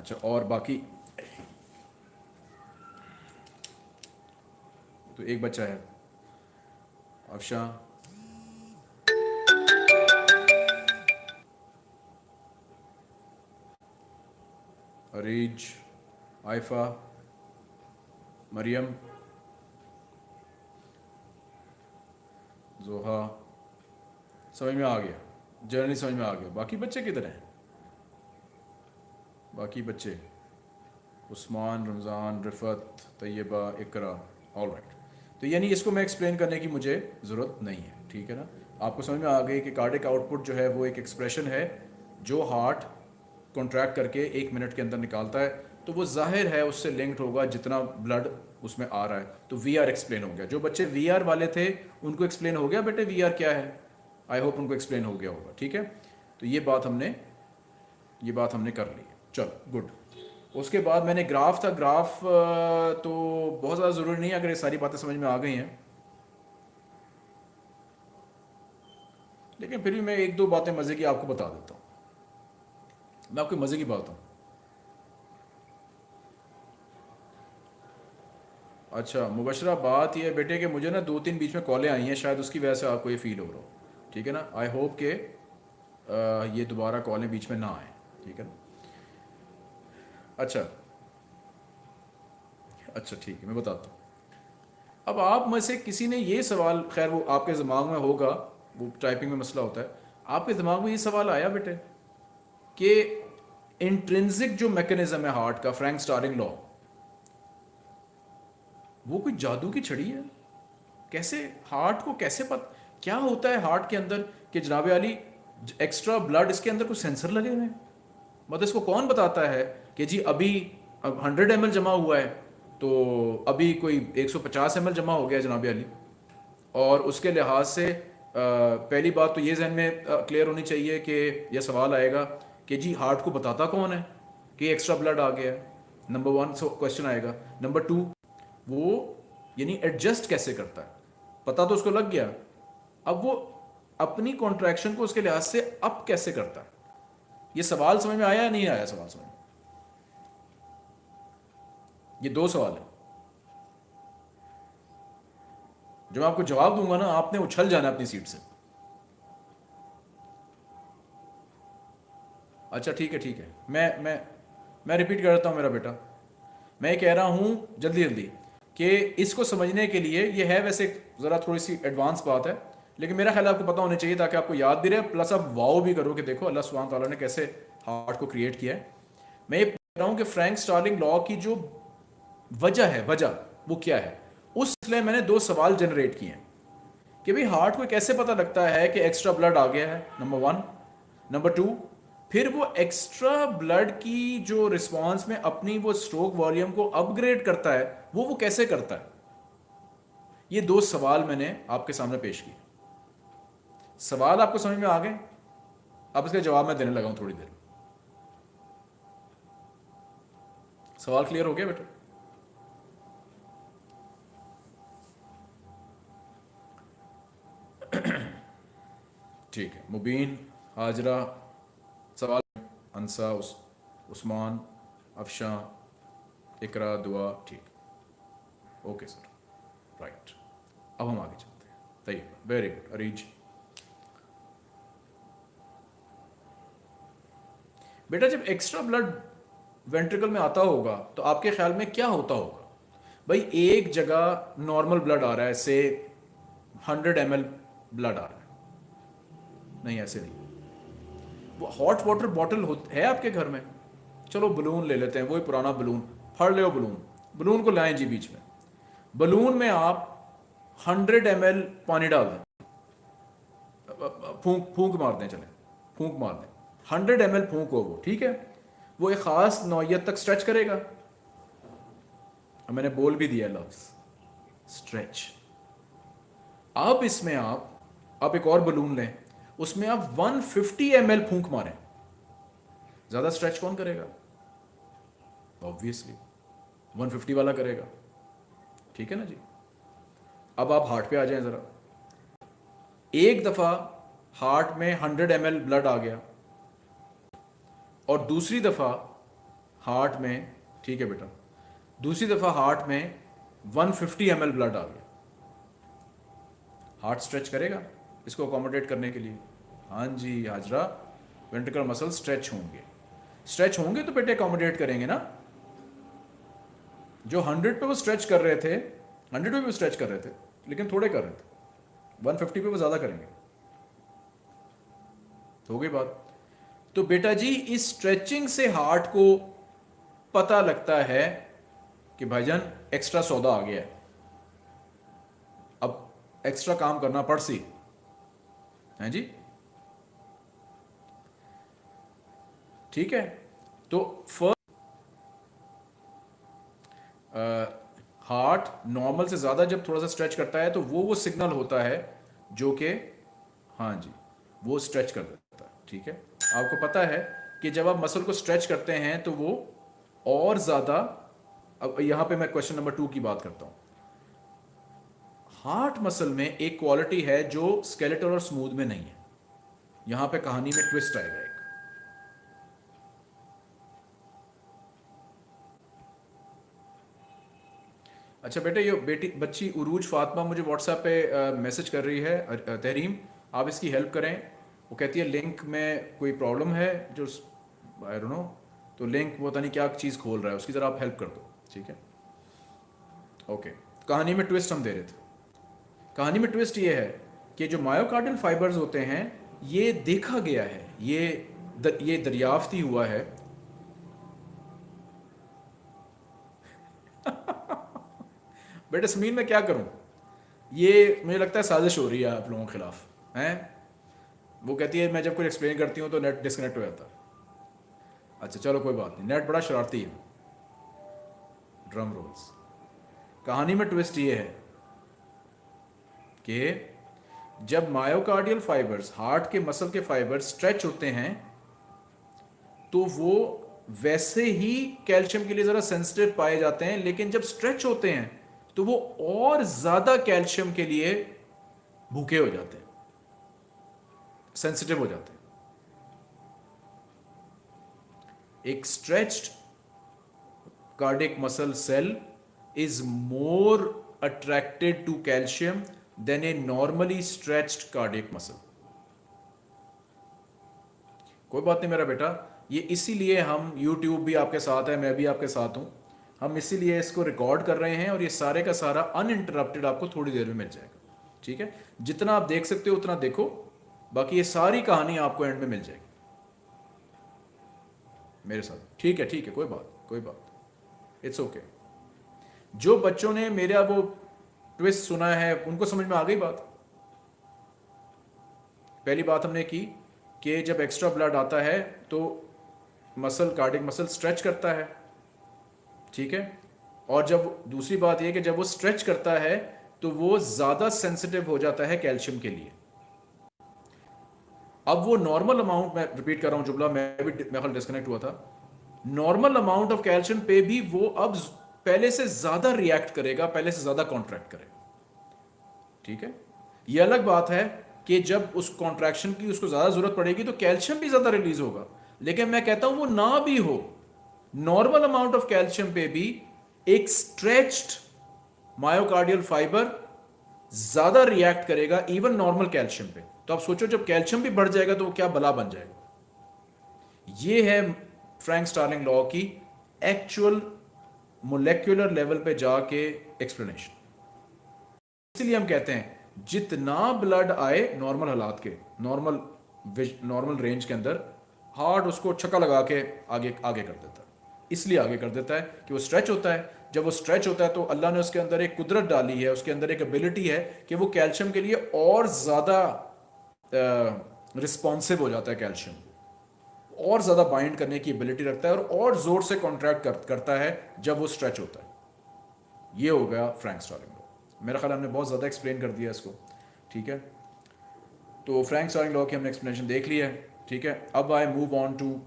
अच्छा और बाकी? तो एक बच्चा है। अफशा। अरीज। आइफा मरियम। जोहा। समझ में आ गया। जर्नी समझ में आ गया। बाकी बच्चे किधर हैं? बाकी बच्चे, उस्मान, रमज़ान, रिफ़त, तैयबा, इकरा ऑल राइट तो यानी इसको मैं एक्सप्लेन करने की मुझे ज़रूरत नहीं है, ठीक है ना? आपको समझ में आ गई कि कार्डिक आउटपुट जो है वो एक एक्सप्रेशन है जो हार्ट कॉन्ट्रैक्ट करके एक मिनट के अंदर निकालता है। तो वो ज़ाहिर है उससे लिंक्ड होगा जितना ब्लड उसमें आ रहा है। तो वी आर एक्सप्लेन हो गया। जो बच्चे वी आर वाले थे, उनको एक्सप्लेन हो गया, बेटे वी आर क्या है? आई होप उनको एक्सप्लेन हो गया होगा, ठीक है? तो ये बात हमने, ये बात हमने कर ली। चलो गुड उसके बाद मैंने ग्राफ था ग्राफ तो बहुत ज़्यादा ज़रूरी नहीं है अगर ये सारी बातें समझ में आ गई हैं। लेकिन फिर भी मैं एक दो बातें मज़े की आपको बता देता हूँ। मैं आपको मज़े की बात हूँ। अच्छा मुबशरा बात यह बेटे कि मुझे ना दो तीन बीच में कॉलें आई हैं शायद उसकी वजह से आपको ये फील हो रहा हो। ठीक है ना? आई होप के आ, ये दोबारा कॉलें बीच में ना आए। ठीक है ना? अच्छा। अच्छा ठीक है, मैं बताता हूँ। अब आप में से किसी ने ये सवाल, खैर, वो आपके दिमाग में होगा, वो टाइपिंग में मसला होता है। आपके दिमाग में ये सवाल आया बेटे, कि इंट्रेंसिक जो मैकेनिज्म है हार्ट का फ्रैंक स्टारिंग लॉ वो कोई जादू की छड़ी है? कैसे हार्ट को कैसे पता, क्या होता है हार्ट के अंदर कि जनाब अली एक्स्ट्रा ब्लड इसके अंदर कुछ सेंसर लगे हुए हैं? मतलब इसको कौन बताता है कि जी अभी अब हंड्रेड एमएल जमा हुआ है तो अभी कोई 150 एम जमा हो गया जनाब अली। और उसके लिहाज से पहली बात तो ये जहन में क्लियर होनी चाहिए कि यह सवाल आएगा कि जी हार्ट को बताता कौन है कि एक्स्ट्रा ब्लड आ गया नंबर वन सो क्वेश्चन आएगा। नंबर टू वो यानी एडजस्ट कैसे करता है? पता तो उसको लग गया। अब वो अपनी कॉन्ट्रैक्शन को उसके लिहाज से अप कैसे करता है? ये सवाल समझ में आया या नहीं आया सवाल समझ में? ये दो सवाल है। जब मैं आपको जवाब दूँगा ना, आपने उछल जाना अपनी सीट से। अच्छा ठीक है ठीक है। मैं मैं मैं रिपीट करता हूँ मेरा बेटा। मैं कह रहा हूँ जल्दी जल्दी, कि इसको समझने के लिए, ये है वैसे ज़रा थोड़ी सी एडवांस बात है। लेकिन मेरा ख्याल आपको पता होना चाहिए ताकि आपको याद भी रहे प्लस आप वाओ भी करो कि देखो, अल्लाह सुबहान ताला ने कैसे हार्ट को क्रिएट किया है। मैं ये कह रहा हूँ कि फ्रैंक स्टार्लिंग लॉ की जो वजह है, वजह, वो क्या है? उस मैंने दो सवाल जनरेट किए हैं कि भाई हार्ट को कैसे पता लगता है कि एक्स्ट्रा ब्लड आ गया है नंबर वन नंबर टू फिर वो एक्स्ट्रा ब्लड की जो रिस्पॉन्स में अपनी वो स्ट्रोक वॉल्यूम को अपग्रेड करता है, वो वो कैसे करता है? ये दो सवाल मैंने आपके सामने पेश किए। सवाल आपको समझ में आ गए? अब इसका जवाब मैं देने लगा हूँ थोड़ी देर। सवाल क्लियर हो गया बेटा? ठीक है मुबीन हाजरा सवाल अंसा उस, उस्मान अफशा इकरा दुआ ठीक। ओके सर राइट अब हम आगे चलते हैं। तैयब वेरी गुड अरीज बेटा, जब एक्स्ट्रा ब्लड वेंट्रिकल में आता होगा तो आपके ख्याल में क्या होता होगा? भाई, एक जगह नॉर्मल ब्लड आ रहा है से हंड्रेड एम ब्लड आ रहा है। नहीं, ऐसे नहीं। वो हॉट वाटर बॉटल है आपके घर में? चलो बलून ले लेते हैं, वही पुराना बलून फड़ ले बलून बलून को लाएँ जी बीच में। बलून में आप हंड्रेड एम पानी डाल दें। फूंक फूंक मार दें, चले। फूंक मार दें। हंड्रेड एम एल फूक वो ठीक है? वो एक ख़ास नौयत तक स्ट्रेच करेगा। मैंने बोल भी दिया लफ्ज स्ट्रेच अब इसमें आप आप एक और बलून लें। उसमें आप 150 फिफ्टी एम एल फूक मारें। ज़्यादा स्ट्रेच कौन करेगा? ऑब्वियसली 150 वाला करेगा। ठीक है ना जी? अब आप हार्ट पे आ जाएँ ज़रा। एक दफ़ा हार्ट में 100 एम ब्लड आ गया। और दूसरी दफ़ा हार्ट में, ठीक है बेटा? दूसरी दफ़ा हार्ट में 150 फिफ्टी ब्लड आ गया। हार्ट स्ट्रेच करेगा इसको अकोमोडेट करने के लिए। हाँ जी, हाजरा वेंट्रिकल मसल स्ट्रेच होंगे। स्ट्रेच होंगे तो बेटे अकोमोडेट करेंगे ना? जो हंड्रेड पे वो स्ट्रेच कर रहे थे हंड्रेड पे भी स्ट्रेच कर रहे थे, लेकिन थोड़े कर रहे थे। वन फिफ्टी पे वो ज़्यादा करेंगे। हो गई बात? तो बेटा जी, इस स्ट्रेचिंग से हार्ट को पता लगता है कि भाईजान एक्स्ट्रा सौदा आ गया है। अब एक्स्ट्रा काम करना पड़ सी। है जी? ठीक है तो फ़र्स्ट हार्ट नॉर्मल से ज़्यादा जब थोड़ा सा स्ट्रेच करता है तो वो वो सिग्नल होता है जो कि हाँ जी, वो स्ट्रेच कर देता है ठीक है? आपको पता है कि जब आप मसल को स्ट्रेच करते हैं तो वो और ज़्यादा, अब यहाँ पे मैं क्वेश्चन नंबर टू की बात करता हूँ। हार्ट मसल में एक क्वालिटी है जो स्केलेटल और स्मूथ में नहीं है। यहाँ पे कहानी में ट्विस्ट आएगा एक। अच्छा बेटे, ये बेटी, बच्ची उरूज फातिमा मुझे व्हाट्सएप पे मैसेज कर रही है तहरीम, आप इसकी हेल्प करें। वो कहती है लिंक में कोई प्रॉब्लम है जो आई डोंट नो तो लिंक पता नहीं क्या चीज़ खोल रहा है उसकी ज़रा आप हेल्प कर दो ठीक है? ओके कहानी में ट्विस्ट हम दे रहे थे। कहानी में ट्विस्ट ये है कि जो मायोकार्डियल फाइबर्स होते हैं ये देखा गया है ये दर, ये दरियाफ्त ही हुआ है। बेटे समीन में क्या करूँ? ये मुझे लगता है साजिश हो रही है आप लोगों के खिलाफ हैं? वो कहती है, मैं जब कुछ एक्सप्लेन करती हूँ तो नेट डिस्कनेक्ट हो जाता है. अच्छा चलो कोई बात नहीं। नेट बड़ा शरारती है। ड्रम रोल्स कहानी में ट्विस्ट ये है कि जब मायोकार्डियल फाइबर्स हार्ट के मसल के फाइबर्स स्ट्रेच होते हैं तो वो वैसे ही कैल्शियम के लिए ज़रा सेंसिटिव पाए जाते हैं, लेकिन जब स्ट्रेच होते हैं तो वो और ज़्यादा कैल्शियम के लिए भूखे हो जाते हैं। सेंसिटिव हो जाते हैं। एक stretched cardiac muscle cell is more attracted to calcium than a normally stretched cardiac muscle. कोई बात नहीं मेरा बेटा, ये इसीलिए हम YouTube भी आपके साथ है, मैं भी आपके साथ हूँ। हम इसीलिए इसको रिकॉर्ड कर रहे हैं और ये सारे का सारा अनइंटरप्टेड आपको थोड़ी देर में मिल जाएगा। ठीक है? जितना आप देख सकते हो उतना देखो। बाकी ये सारी कहानी आपको एंड में मिल जाएगी। मेरे साथ। ठीक है ठीक है, कोई बात कोई बात। इट्स ओके जो बच्चों ने मेरा वो ट्विस्ट सुना है, उनको समझ में आ गई बात? पहली बात हमने की कि जब एक्स्ट्रा ब्लड आता है तो मसल कार्डिक मसल स्ट्रेच करता है। ठीक है? और जब दूसरी बात यह कि जब वो स्ट्रेच करता है तो वो ज़्यादा सेंसिटिव हो जाता है कैल्शियम के लिए। अब वो नॉर्मल अमाउंट मैं रिपीट कर रहा हूँ जुबला मैं भी मेरे डिस्कनेक्ट हुआ था। नॉर्मल अमाउंट ऑफ़ कैल्शियम पे भी वो अब पहले से ज़्यादा रिएक्ट करेगा, पहले से ज़्यादा कॉन्ट्रैक्ट करेगा। ठीक है? ये अलग बात है कि जब उस कॉन्ट्रैक्शन की उसको ज़्यादा ज़रूरत पड़ेगी तो कैल्शियम भी ज़्यादा रिलीज़ होगा। लेकिन मैं कहता हूँ, वो ना भी हो नॉर्मल अमाउंट ऑफ़ कैल्शियम पे भी एक स्ट्रेच्ड मायोकार्डियल फाइबर ज़्यादा रिएक्ट करेगा इवन नॉर्मल कैल्शियम पे। तो आप सोचो जब कैल्शियम भी बढ़ जाएगा तो वो क्या बला बन जाएगा? ये है फ्रैंक स्टार्लिंग लॉ की एक्चुअल मोलेक्युलर लेवल पे जाके एक्सप्लेनेशन इसलिए हम कहते हैं, जितना ब्लड आए नॉर्मल हालात के नॉर्मल नॉर्मल रेंज के अंदर हार्ट उसको छक्का लगा के आगे आगे कर देता है। इसलिए आगे कर देता है कि वो स्ट्रेच होता है। जब वो स्ट्रेच होता है तो अल्लाह ने उसके अंदर एक कुदरत डाली है, उसके अंदर एक एबिलिटी है कि वो कैल्शियम के लिए और ज़्यादा रिस्पॉन्सिव हो जाता है कैल्शियम और ज़्यादा बाइंड करने की एबिलिटी रखता है और और ज़ोर से कॉन्ट्रैक्ट कर, करता है जब वो स्ट्रेच होता है। ये हो गया फ्रैंक स्टॉलिंग लॉ मेरा ख्याल हमने बहुत ज़्यादा एक्सप्लेन कर दिया इसको ठीक है? तो फ्रैंक स्टॉलिंग लॉ की हमने एक्सप्लेनेशन देख ली है ठीक है? अब I move on to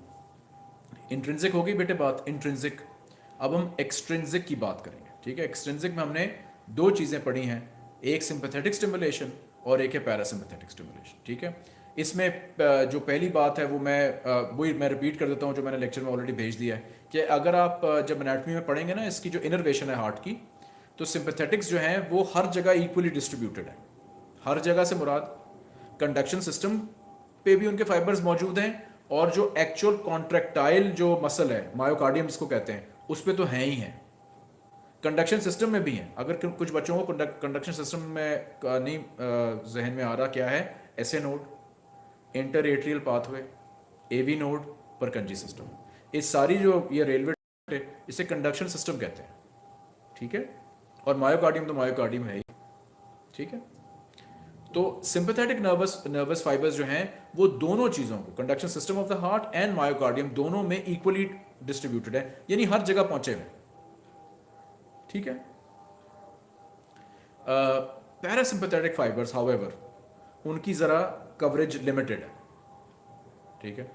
intrinsic होगी बेटे बात इंट्रेंसिक अब हम एक्सट्रेंसिक की बात करेंगे ठीक है? एक्सट्रेंसिक में हमने दो चीज़ें पढ़ी हैं एक सिंपथेटिक स्टिमुलेशन और एक है पैरासिम्पथेटिक स्टिमुलेशन ठीक है? इसमें जो पहली बात है वो मैं वही मैं रिपीट कर देता हूँ जो मैंने लेक्चर में ऑलरेडी भेज दिया है, कि अगर आप जब एनाटमी में पढ़ेंगे ना, इसकी जो इनरवेशन है हार्ट की तो सिंपथेटिक्स जो हैं वो हर जगह इक्वली डिस्ट्रीब्यूटेड है। हर जगह से मुराद कंडक्शन सिस्टम पे भी उनके फाइबर्स मौजूद हैं, और जो एक्चुअल कॉन्ट्रेक्टाइल जो मसल है मायोकार्डियम जिसको कहते हैं, उस पर तो हैं ही हैं। कंडक्शन सिस्टम में भी हैं। अगर कुछ बच्चों को कंडक्शन सिस्टम में नहीं जहन में आ रहा क्या है? S A node inter atrial pathway A V node Purkinje system ये सारी जो ये रेलवे इसे कंडक्शन सिस्टम कहते हैं। ठीक है? और मायोकार्डियम तो मायोकार्डियम है ही। ठीक है? तो सिंपथेटिक नर्वस नर्वस फाइबर्स जो हैं, वो दोनों चीज़ों को conduction system of the heart and myocardium दोनों में इक्वली डिस्ट्रीब्यूटेड है। यानी हर जगह पहुँचे हुए ठीक है? पैरासिम्पथेटिक फाइबर्स हाउएवर उनकी ज़रा कवरेज लिमिटेड है। ठीक है?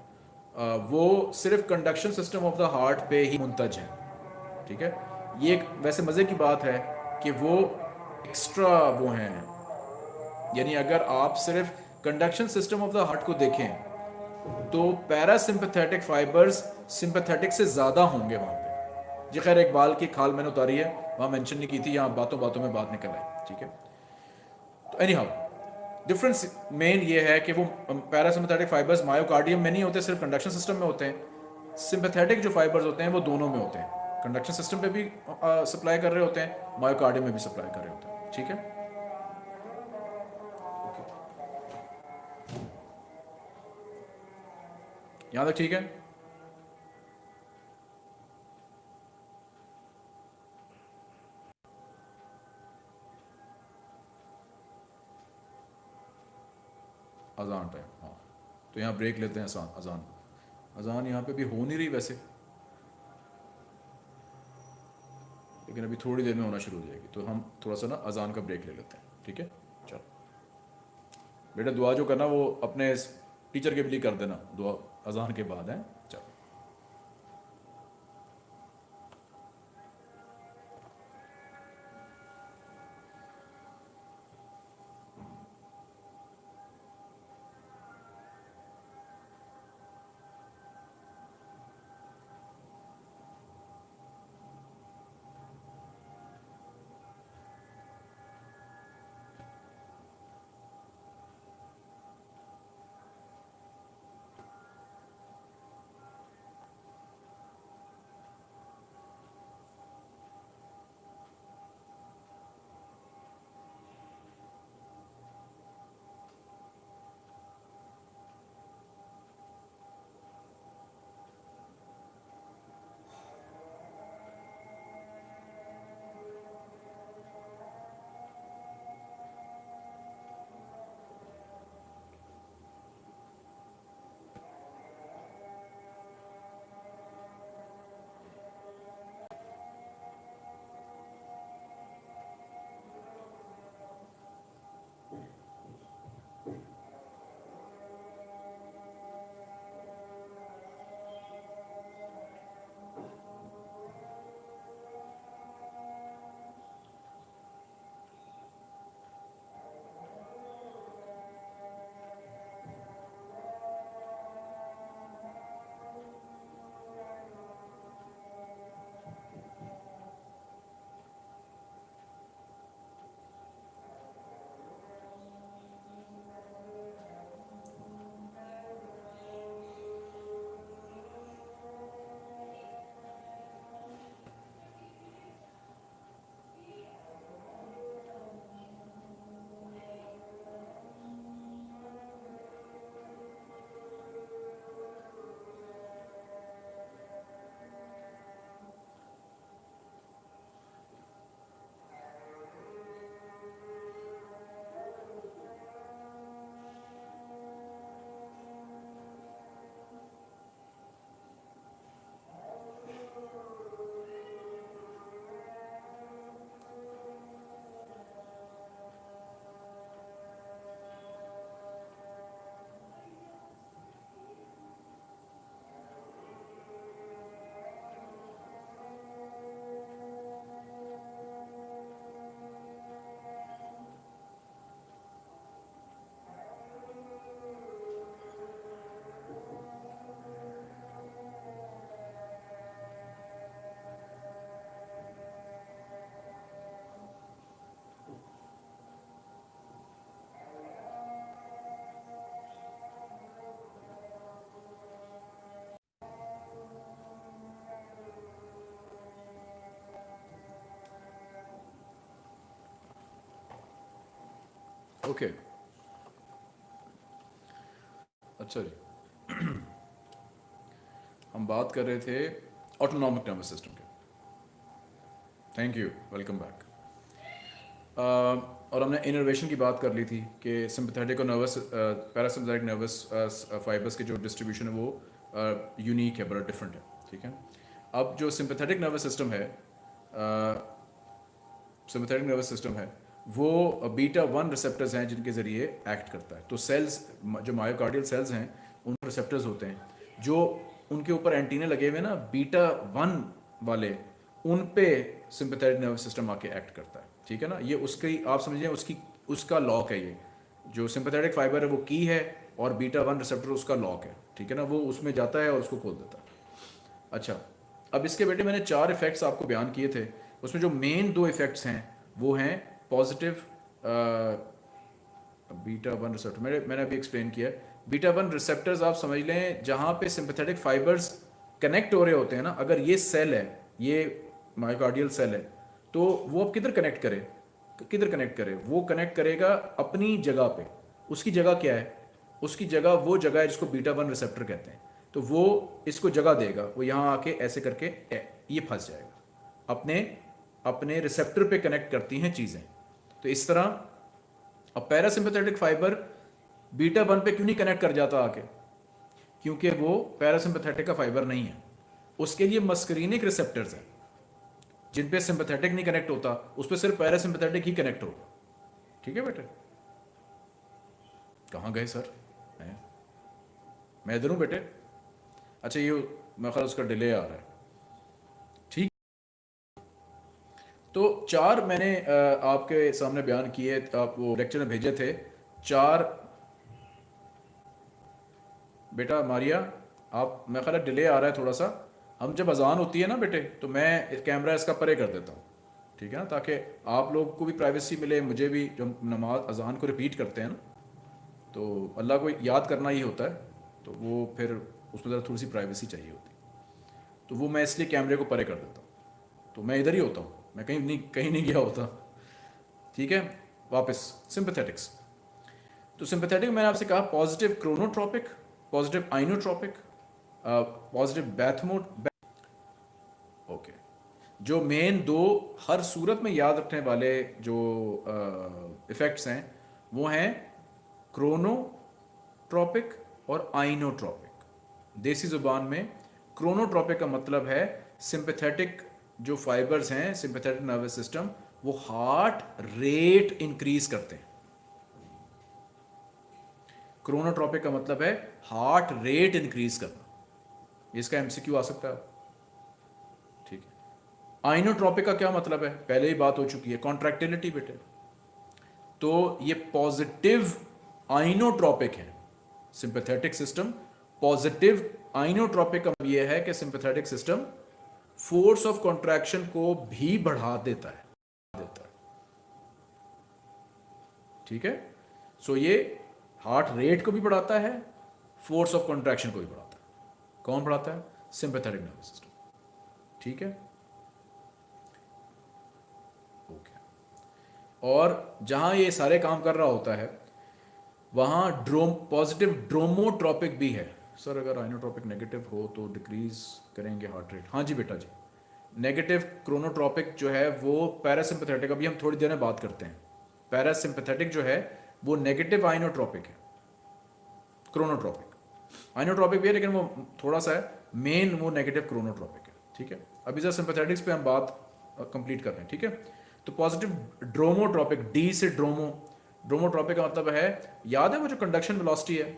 Uh, वो सिर्फ़ conduction system of the heart पे ही मुंतज है। ठीक है? ये एक वैसे मज़े की बात है कि वो एक्स्ट्रा वो हैं। यानी अगर आप सिर्फ़ conduction system of the heart को देखें तो पैरासिम्पथेटिक फाइबर्स सिंपथेटिक से ज़्यादा होंगे वहाँ पे। जी खैर एक बाल की खाल मैंने उतारी है। वहाँ मेंशन नहीं की थी, यहाँ बातों बातों में बात निकल आई, ठीक है? तो एनी हाउ डिफरेंस मेन ये है कि वो पैरासिम्पथेटिक फाइबर्स मायोकार्डियम में नहीं होते, सिर्फ़ कंडक्शन सिस्टम में होते हैं। सिंपथेटिक जो फाइबर्स होते हैं, वो दोनों में होते हैं। कंडक्शन सिस्टम पे भी सप्लाई कर रहे होते हैं मायोकार्डियम में भी सप्लाई कर रहे होते हैं, ठीक है? यहाँ तक ठीक है? अजान टाइम हाँ। तो यहाँ ब्रेक लेते हैं अजान अजान अजान यहाँ पे भी हो नहीं रही वैसे। लेकिन अभी थोड़ी देर में होना शुरू हो जाएगी। तो हम थोड़ा सा ना अजान का ब्रेक ले लेते हैं, ठीक है? चलो। बेटा दुआ जो करना, वो अपने टीचर के लिए कर देना। दुआ अजान के बाद, है? ओके अच्छा जी हम बात कर रहे थे ऑटोनॉमिक नर्वस सिस्टम के। थैंक यू वेलकम बैक और हमने इनोवेशन की बात कर ली थी कि सिंपथेटिक और नर्वस पैरासिम्पथेटिक नर्वस फाइबर्स के जो डिस्ट्रीब्यूशन है वो यूनिक uh, है बड़ा डिफरेंट है ठीक है? अब जो सिंपथेटिक नर्वस सिस्टम है सिंपथेटिक नर्वस सिस्टम है वो बीटा वन रिसेप्टर्स हैं जिनके ज़रिए एक्ट करता है। तो सेल्स जो मायोकार्डियल सेल्स हैं, उन रिसेप्टर्स होते हैं, जो उनके ऊपर एंटीने लगे हुए ना बीटा वन वाले, उन पे सिंपथेटिक नर्वस सिस्टम आके एक्ट करता है। ठीक है ना? ये उसकी, आप समझिए, उसकी, उसका लॉक है ये। जो सिंपथेटिक फाइबर है, वो की है और बीटा वन रिसेप्टर उसका लॉक है। ठीक है ना? वो उसमें जाता है और उसको खोल देता है। अच्छा अब इसके बेटे मैंने चार इफ़ेक्ट्स आपको बयान किए थे। उसमें जो मेन दो इफ़ेक्ट्स हैं, वो हैं पॉजिटिव बीटा वन रिसेप्टर मैंने मैंने अभी एक्सप्लेन किया बीटा वन रिसेप्टर्स आप समझ लें, जहाँ पे सिंपथेटिक फाइबर्स कनेक्ट हो रहे होते हैं ना, अगर ये सेल है, ये माइकार्डियल सेल है तो वो अब किधर कनेक्ट करे? किधर कनेक्ट करे? वो कनेक्ट करेगा अपनी जगह पे। उसकी जगह क्या है? उसकी जगह वो जगह है जिसको बीटा वन रिसेप्टर कहते हैं। तो वो इसको जगह देगा, वो यहाँ आके ऐसे करके ये फंस जाएगा। अपने अपने रिसेप्टर पे कनेक्ट करती हैं चीज़ें। तो इस तरह, अब पैरासिम्पथेटिक फाइबर बीटा वन पे क्यों नहीं कनेक्ट कर जाता आके? क्योंकि वो पैरासिम्पथेटिक का फाइबर नहीं है। उसके लिए मस्करीनिक रिसेप्टर्स हैं, जिन पे सिंपथेटिक नहीं कनेक्ट होता, उस पर सिर्फ़ पैरासिम्पथेटिक ही कनेक्ट होगा। ठीक है बेटे? कहाँ गए सर? मैं इधर हूँ बेटे। अच्छा ये, मैं ख्याल उसका डिले आ रहा है। चार मैंने आपके सामने बयान किए, आप वो लेक्चर में भेजे थे। चार, बेटा मारिया, आप मैं ख्याल डिले आ रहा है थोड़ा सा। हम जब अजान होती है ना बेटे तो मैं कैमरा इसका परे कर देता हूँ। ठीक है ना? ताकि आप लोग को भी प्राइवेसी मिले, मुझे भी जो नमाज़, अजान को रिपीट करते हैं ना तो अल्लाह को याद करना ही होता है तो वो फिर उसमें ज़रा थोड़ी सी प्राइवेसी चाहिए होती। तो वो मैं इसलिए कैमरे को परे कर देता हूँ। तो मैं इधर ही होता हूँ। मैं कहीं नहीं कहीं नहीं गया होता। ठीक है? वापस। सिंपथेटिक्स तो सिंपथेटिक मैंने आपसे कहा positive chronotropic positive inotropic positive bathmo okay जो मेन दो हर सूरत में याद रखने वाले जो इफ़ेक्ट्स हैं, वो हैं क्रोनोट्रॉपिक और आइनोट्रॉपिक देसी ज़ुबान में क्रोनोट्रॉपिक का मतलब है सिंपथेटिक जो फाइबर्स हैं सिंपथेटिक नर्वस सिस्टम वो हार्ट रेट इंक्रीज करते हैं। क्रोनोट्रॉपिक का मतलब है हार्ट रेट इंक्रीज करना। इसका एमसीक्यू आ सकता है। ठीक है। आइनोट्रॉपिक का क्या मतलब है? पहले ही बात हो चुकी है। कॉन्ट्रैक्टिलिटी बेटे। तो ये पॉजिटिव आइनोट्रॉपिक है। सिंपथेटिक सिस्टम पॉजिटिव आइनोट्रॉपिक का ये है कि sympathetic system force of contraction को भी बढ़ा देता है। देता है। ठीक है? सो ये हार्ट रेट को भी बढ़ाता है फोर्स ऑफ़ कॉन्ट्रैक्शन को भी बढ़ाता है। कौन बढ़ाता है? सिंपथेटिक नर्वस सिस्टम ठीक है? ओके और जहाँ ये सारे काम कर रहा होता है, वहाँ ड्रोम पॉजिटिव ड्रोमोट्रॉपिक भी है। सर अगर आइनोट्रॉपिक नेगेटिव हो तो डिक्रीज करेंगे हार्ट रेट हाँ जी बेटा जी। नेगेटिव क्रोनोट्रॉपिक जो है, वो पैरासिम्पथेटिक अभी हम थोड़ी देर में बात करते हैं। पैरासिम्पथेटिक जो है, वो नेगेटिव आइनोट्रॉपिक है। क्रोनोट्रॉपिक आइनोट्रॉपिक भी है, लेकिन वो थोड़ा सा है मेन वो नेगेटिव क्रोनोट्रॉपिक है। ठीक है? अभी सर सिंपथेटिक्स पे हम बात कंप्लीट कर रहे हैं। ठीक है? तो पॉजिटिव ड्रोमोट्रॉपिक डी से ड्रोमो ड्रोमोट्रॉपिक का मतलब है, याद है वो जो कंडक्शन वेलोसिटी है?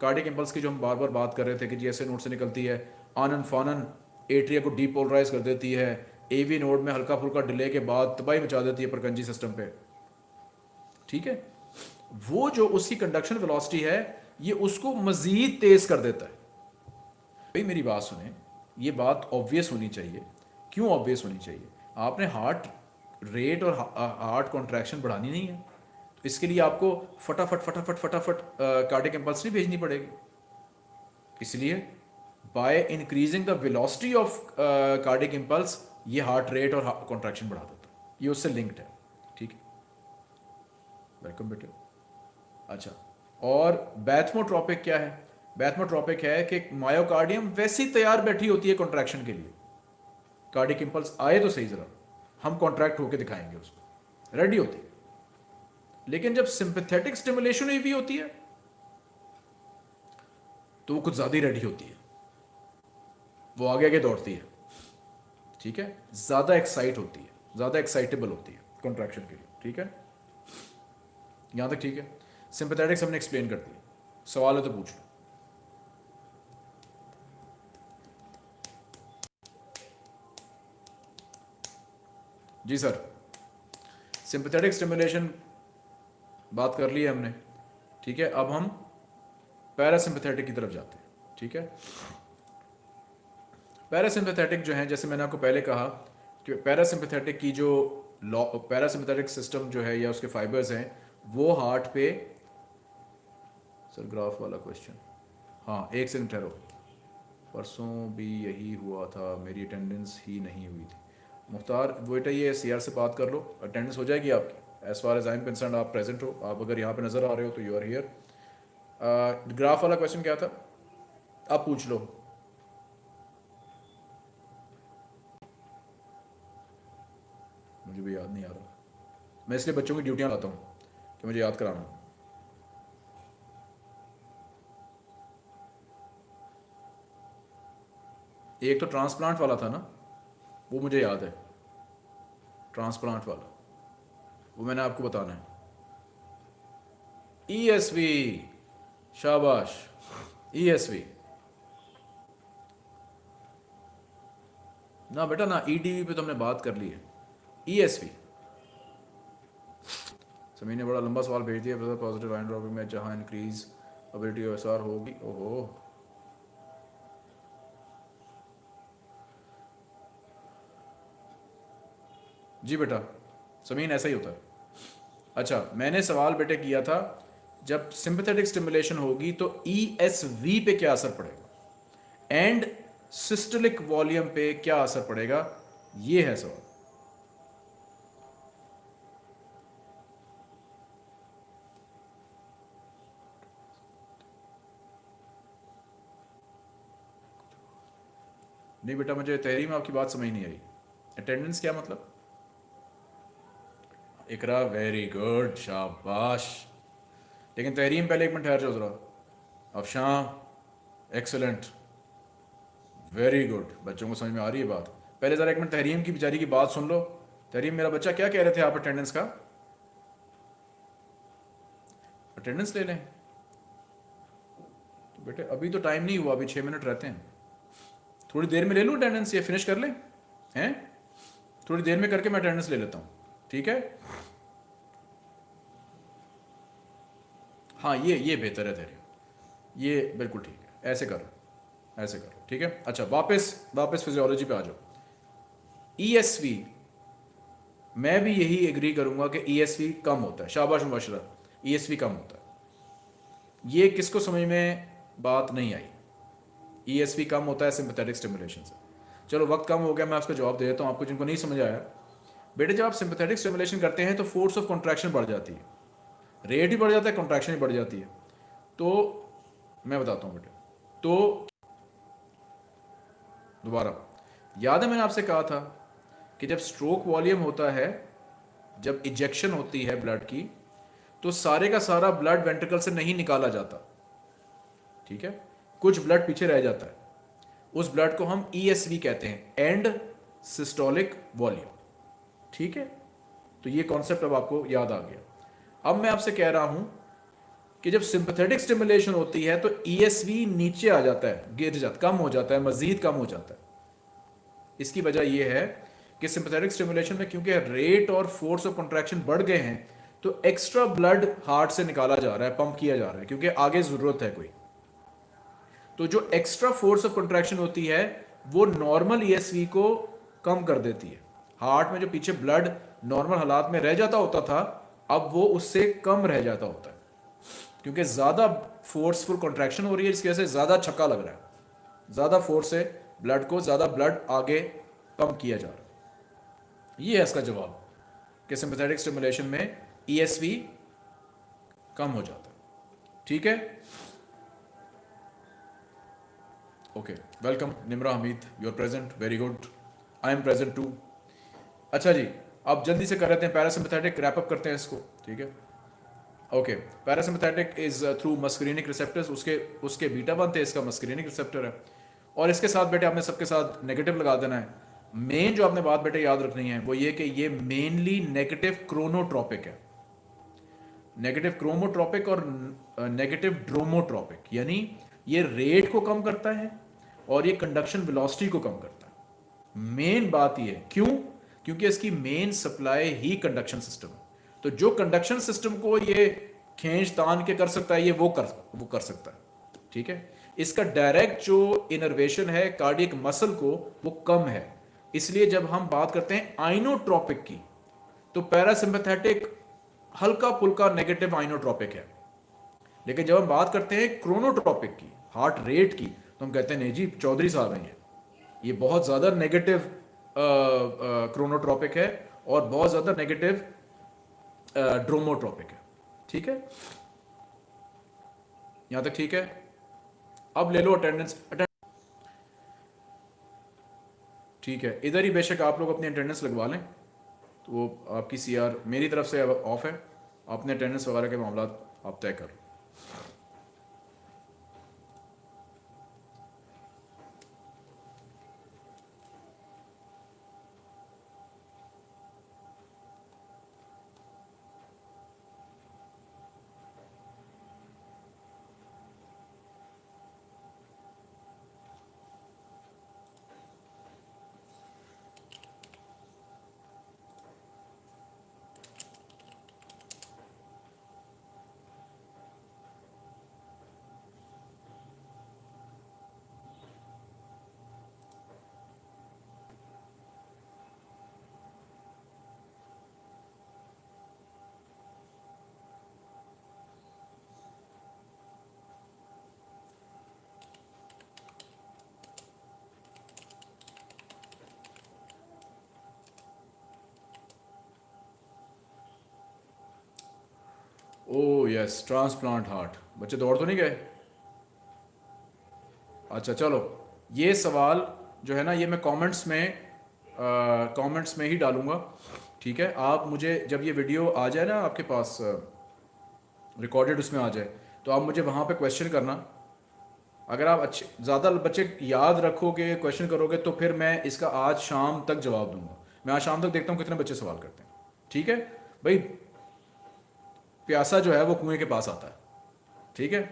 कार्डिक इम्पल्स की जो हम बार बार बात कर रहे थे कि जी ऐसे नोड से निकलती है आनन फानन एट्रिया को डीपोलराइज कर देती है। एवी नोड में हल्का फुल्का डिले के बाद तबाही मचा देती है प्रकंजी सिस्टम पे। ठीक है? वो जो उसकी कंडक्शन वेलोसिटी है, ये उसको मजीद तेज कर देता है। भाई, मेरी बात सुने। ये बात ऑब्वियस होनी चाहिए। क्यों ऑब्वियस होनी चाहिए? आपने हार्ट रेट और हार्ट कॉन्ट्रैक्शन बढ़ानी नहीं है। तो इसके लिए आपको फटाफट फटाफट फटाफट कार्डिक इम्पल्स नहीं भेजनी पड़ेगी। इसलिए by increasing the velocity of cardiac impulse ये हार्ट रेट और कॉन्ट्रैक्शन बढ़ा देता है। ये उससे लिंक्ड है, ठीक है? वेलकम बेटे। अच्छा और बैथमोट्रोपिक क्या है? बैथमोट्रॉपिक है कि मायोकार्डियम वैसी तैयार बैठी होती है कॉन्ट्रैक्शन के लिए। कार्डिक इंपल्स आए तो सही जरा। हम कॉन्ट्रैक्ट होकर दिखाएँगे उसको। रेडी होती है। लेकिन जब सिंपथेटिक स्टिमुलेशन हुई होती है तो वो कुछ ज़्यादा ही रेडी होती है। वो आगे आगे दौड़ती है। ठीक है? ज़्यादा एक्साइट होती है। ज़्यादा एक्साइटेबल होती है कॉन्ट्रैक्शन के लिए। ठीक है? यहाँ तक ठीक है? सिंपथेटिक्स हमने एक्सप्लेन कर दिया सवाल है तो पूछ लो। जी सर। सिंपथेटिक स्टिमुलेशन बात कर ली है हमने। ठीक है? अब हम पैरासिम्पथेटिक की तरफ़ जाते हैं। ठीक है? पैरासिम्पथेटिक जो है, जैसे मैंने आपको पहले कहा कि पैरासिम्पथेटिक की जो लॉ पैरासिम्पथेटिक सिस्टम जो है या उसके फाइबर्स हैं, वो हार्ट पे सर ग्राफ वाला क्वेश्चन हाँ एक सेकंड ठहरो। परसों भी यही हुआ था, मेरी अटेंडेंस ही नहीं हुई थी। मुख्तार बेटा ये सी से बात कर लो। अटेंडेंस हो जाएगी आपकी। As far as I am concern आप प्रेजेंट हो। आप अगर यहाँ पे नज़र आ रहे हो तो यू आर हियर ग्राफ वाला क्वेश्चन क्या था? आप पूछ लो। मुझे भी याद नहीं आ रहा। मैं इसलिए बच्चों की ड्यूटियाँ लाता हूँ कि मुझे याद कराना। एक तो ट्रांसप्लांट वाला था ना, वो मुझे याद है। ट्रांसप्लांट वाला, वो मैंने आपको बताना है। ई एस वी शाबाश। ई एस वी ना बेटा, ना ई डी वी पे तो हमने बात कर ली है। ई एस वी समी ने बड़ा लंबा सवाल भेज दिया पॉजिटिव आइन ड्रॉपिंग में जहाँ इंक्रीज अबिलिटी एस आर होगी। ओहो। जी बेटा, समीन, ऐसा ही होता है। अच्छा मैंने सवाल बेटे किया था, जब सिंपथेटिक स्टिमुलेशन होगी तो ई एस वी पे क्या असर पड़ेगा? एंड सिस्टलिक वॉल्यूम पे क्या असर पड़ेगा? ये है सवाल। नहीं बेटा, मुझे तहरी में आपकी बात समझ नहीं आई। अटेंडेंस क्या मतलब? इकरा वेरी गुड शाबाश। लेकिन तहरीम पहले एक मिनट ठहर जाओ ज़रा। अफशां एक्सलेंट वेरी गुड बच्चों को समझ में आ रही है बात? पहले ज़रा एक मिनट तहरीम की, बेचारी की बात सुन लो। तहरीम मेरा बच्चा क्या कह रहे थे आप अटेंडेंस का? अटेंडेंस ले लें। तो बेटे, अभी तो टाइम नहीं हुआ, अभी छः मिनट रहते हैं। थोड़ी देर में ले लूँ अटेंडेंस ये फिनिश कर लें? हैं? थोड़ी देर में करके मैं अटेंडेंस ले लेता हूँ। ठीक है? हाँ ये ये बेहतर है तेरे। ये बिल्कुल ठीक है। ऐसे करो ऐसे करो। ठीक है? अच्छा वापस वापस फिजियोलॉजी पे आ जाओ। ईएसवी e मैं भी यही एग्री करूँगा कि ईएसवी e कम होता है। शाबाश मुबशरा। ईएसवी e कम होता है। ये किसको समझ में बात नहीं आई? ईएसवी कम होता है सिंपथेटिक स्टिमुलेशन से। चलो, वक्त कम हो गया, मैं आपका जवाब दे देता हूँ, आपको जिनको नहीं समझ आया। बेटे, जब आप सिंपथेटिक स्टिमुलेशन करते हैं तो फोर्स ऑफ़ कॉन्ट्रैक्शन बढ़ जाती है। रेट ही बढ़ जाता है कॉन्ट्रैक्शन ही बढ़ जाती है। तो मैं बताता हूँ बेटे। तो दोबारा। याद है, मैंने आपसे कहा था कि जब स्ट्रोक वॉल्यूम होता है, जब इजेक्शन होती है ब्लड की तो सारे का सारा ब्लड वेंट्रिकल से नहीं निकाला जाता। ठीक है? कुछ ब्लड पीछे रह जाता है। उस ब्लड को हम ई e कहते हैं, एंड सिस्टोलिक वॉल्यूम ठीक है? तो ये कॉन्सेप्ट अब आपको याद आ गया। अब मैं आपसे कह रहा हूँ कि जब सिंपथेटिक स्टिमुलेशन होती है तो ईएसवी e नीचे आ जाता है, गिर जाता, कम हो जाता है, मजीद कम हो जाता है। इसकी वजह यह है कि सिंपथेटिक स्टिमुलेशन में क्योंकि रेट और फोर्स ऑफ़ कॉन्ट्रैक्शन बढ़ गए हैं तो एक्स्ट्रा ब्लड हार्ट से निकाला जा रहा है पंप किया जा रहा है, क्योंकि आगे ज़रूरत है कोई। तो जो एक्स्ट्रा फोर्स ऑफ़ कॉन्ट्रैक्शन होती है, वो नॉर्मल ईएसवी e को कम कर देती है। हार्ट में जो पीछे ब्लड नॉर्मल हालात में रह जाता होता था, अब वो उससे कम रह जाता होता है। क्योंकि ज़्यादा फोर्सफुल कॉन्ट्रैक्शन हो रही है इसकी वजह से ज़्यादा छक्का लग रहा है। ज़्यादा फोर्स से ब्लड को ज़्यादा ब्लड आगे पंप किया जा रहा है। ये है इसका जवाब कि सिंपथेटिक स्टिमुलेशन में ई e कम हो जाता है। ठीक है? Okay welcome Nimra Hameed you are present very good I am present too अच्छा जी आप जल्दी से कर लेते हैं पैरासिम्पथेटिक रैपअप करते हैं इसको, ठीक है? Okay parasympathetic is through muscarinic receptors उसके उसके बीटा वन थे इसका मस्क्रीनिक रिसेप्टर है। और इसके साथ बेटे आपने सबके साथ नेगेटिव लगा देना है। मेन जो आपने बात बेटे याद रखनी है, वो ये कि ये मेनली नेगेटिव क्रोनोट्रॉपिक है। नेगेटिव क्रोमोट्रॉपिक और नेगेटिव ड्रोमोट्रॉपिक यानी ये रेट को कम करता है और ये कंडक्शन वेलोसिटी को कम करता है। मेन बात ये है, क्यों? क्योंकि इसकी मेन सप्लाई ही कंडक्शन सिस्टम है। तो जो कंडक्शन सिस्टम को ये खींच तान के कर सकता है, ये वो कर वो कर सकता है। ठीक है? इसका डायरेक्ट जो इनर्वेशन है कार्डियक मसल को, वो कम है। इसलिए जब हम बात करते हैं आइनोट्रॉपिक की तो पैरासिम्पथेटिक हल्का फुल्का नेगेटिव आइनोट्रॉपिक है। लेकिन जब हम बात करते हैं क्रोनोट्रॉपिक की हार्ट रेट की तो हम कहते हैं, नहीं जी, चौधरी साहब हैं ये। ये बहुत ज़्यादा नेगेटिव क्रोनोट्रॉपिक है और बहुत ज़्यादा नेगेटिव ड्रोमोट्रॉपिक है। ठीक है? यहाँ तक ठीक है? अब ले लो अटेंडेंस ठीक है, इधर ही बेशक आप लोग अपनी अटेंडेंस लगवा लें। तो वो आपकी सीआर मेरी तरफ़ से ऑफ़ है। अपने अटेंडेंस वगैरह के मामला आप तय कर ओ यस ट्रांसप्लांट हार्ट बच्चे दौड़ तो नहीं गए? अच्छा चलो। ये सवाल जो है ना, ये मैं कमेंट्स में कमेंट्स में ही डालूँगा, ठीक है? आप मुझे, जब ये वीडियो आ जाए ना आपके पास रिकॉर्डेड उसमें आ जाए तो आप मुझे वहाँ पे क्वेश्चन करना। अगर आप अच्छे, ज़्यादा बच्चे याद रखोगे क्वेश्चन करोगे तो फिर मैं इसका आज शाम तक जवाब दूँगा। मैं आज शाम तक देखता हूँ कितने बच्चे सवाल करते हैं, ठीक है? भाई प्यासा जो है वो कुएँ के पास आता है। ठीक है?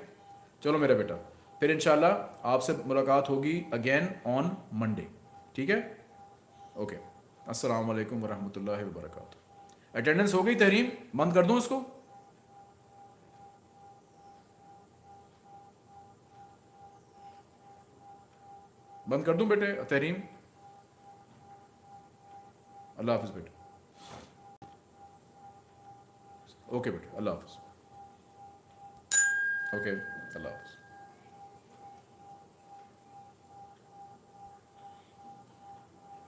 चलो मेरा बेटा, फिर इंशाल्लाह आपसे मुलाकात होगी अगेन ऑन मंडे ठीक है? ओके अस्सलाम वालेकुम वरहमतुल्लाहि अटेंडेंस हो गई तहरीम बंद कर दूँ इसको? बंद कर दूँ बेटे तहरीम अल्लाह हाफिज बेटे। ओके बेटे अल्लाह हाफिज ओके अल्लाह हाफिज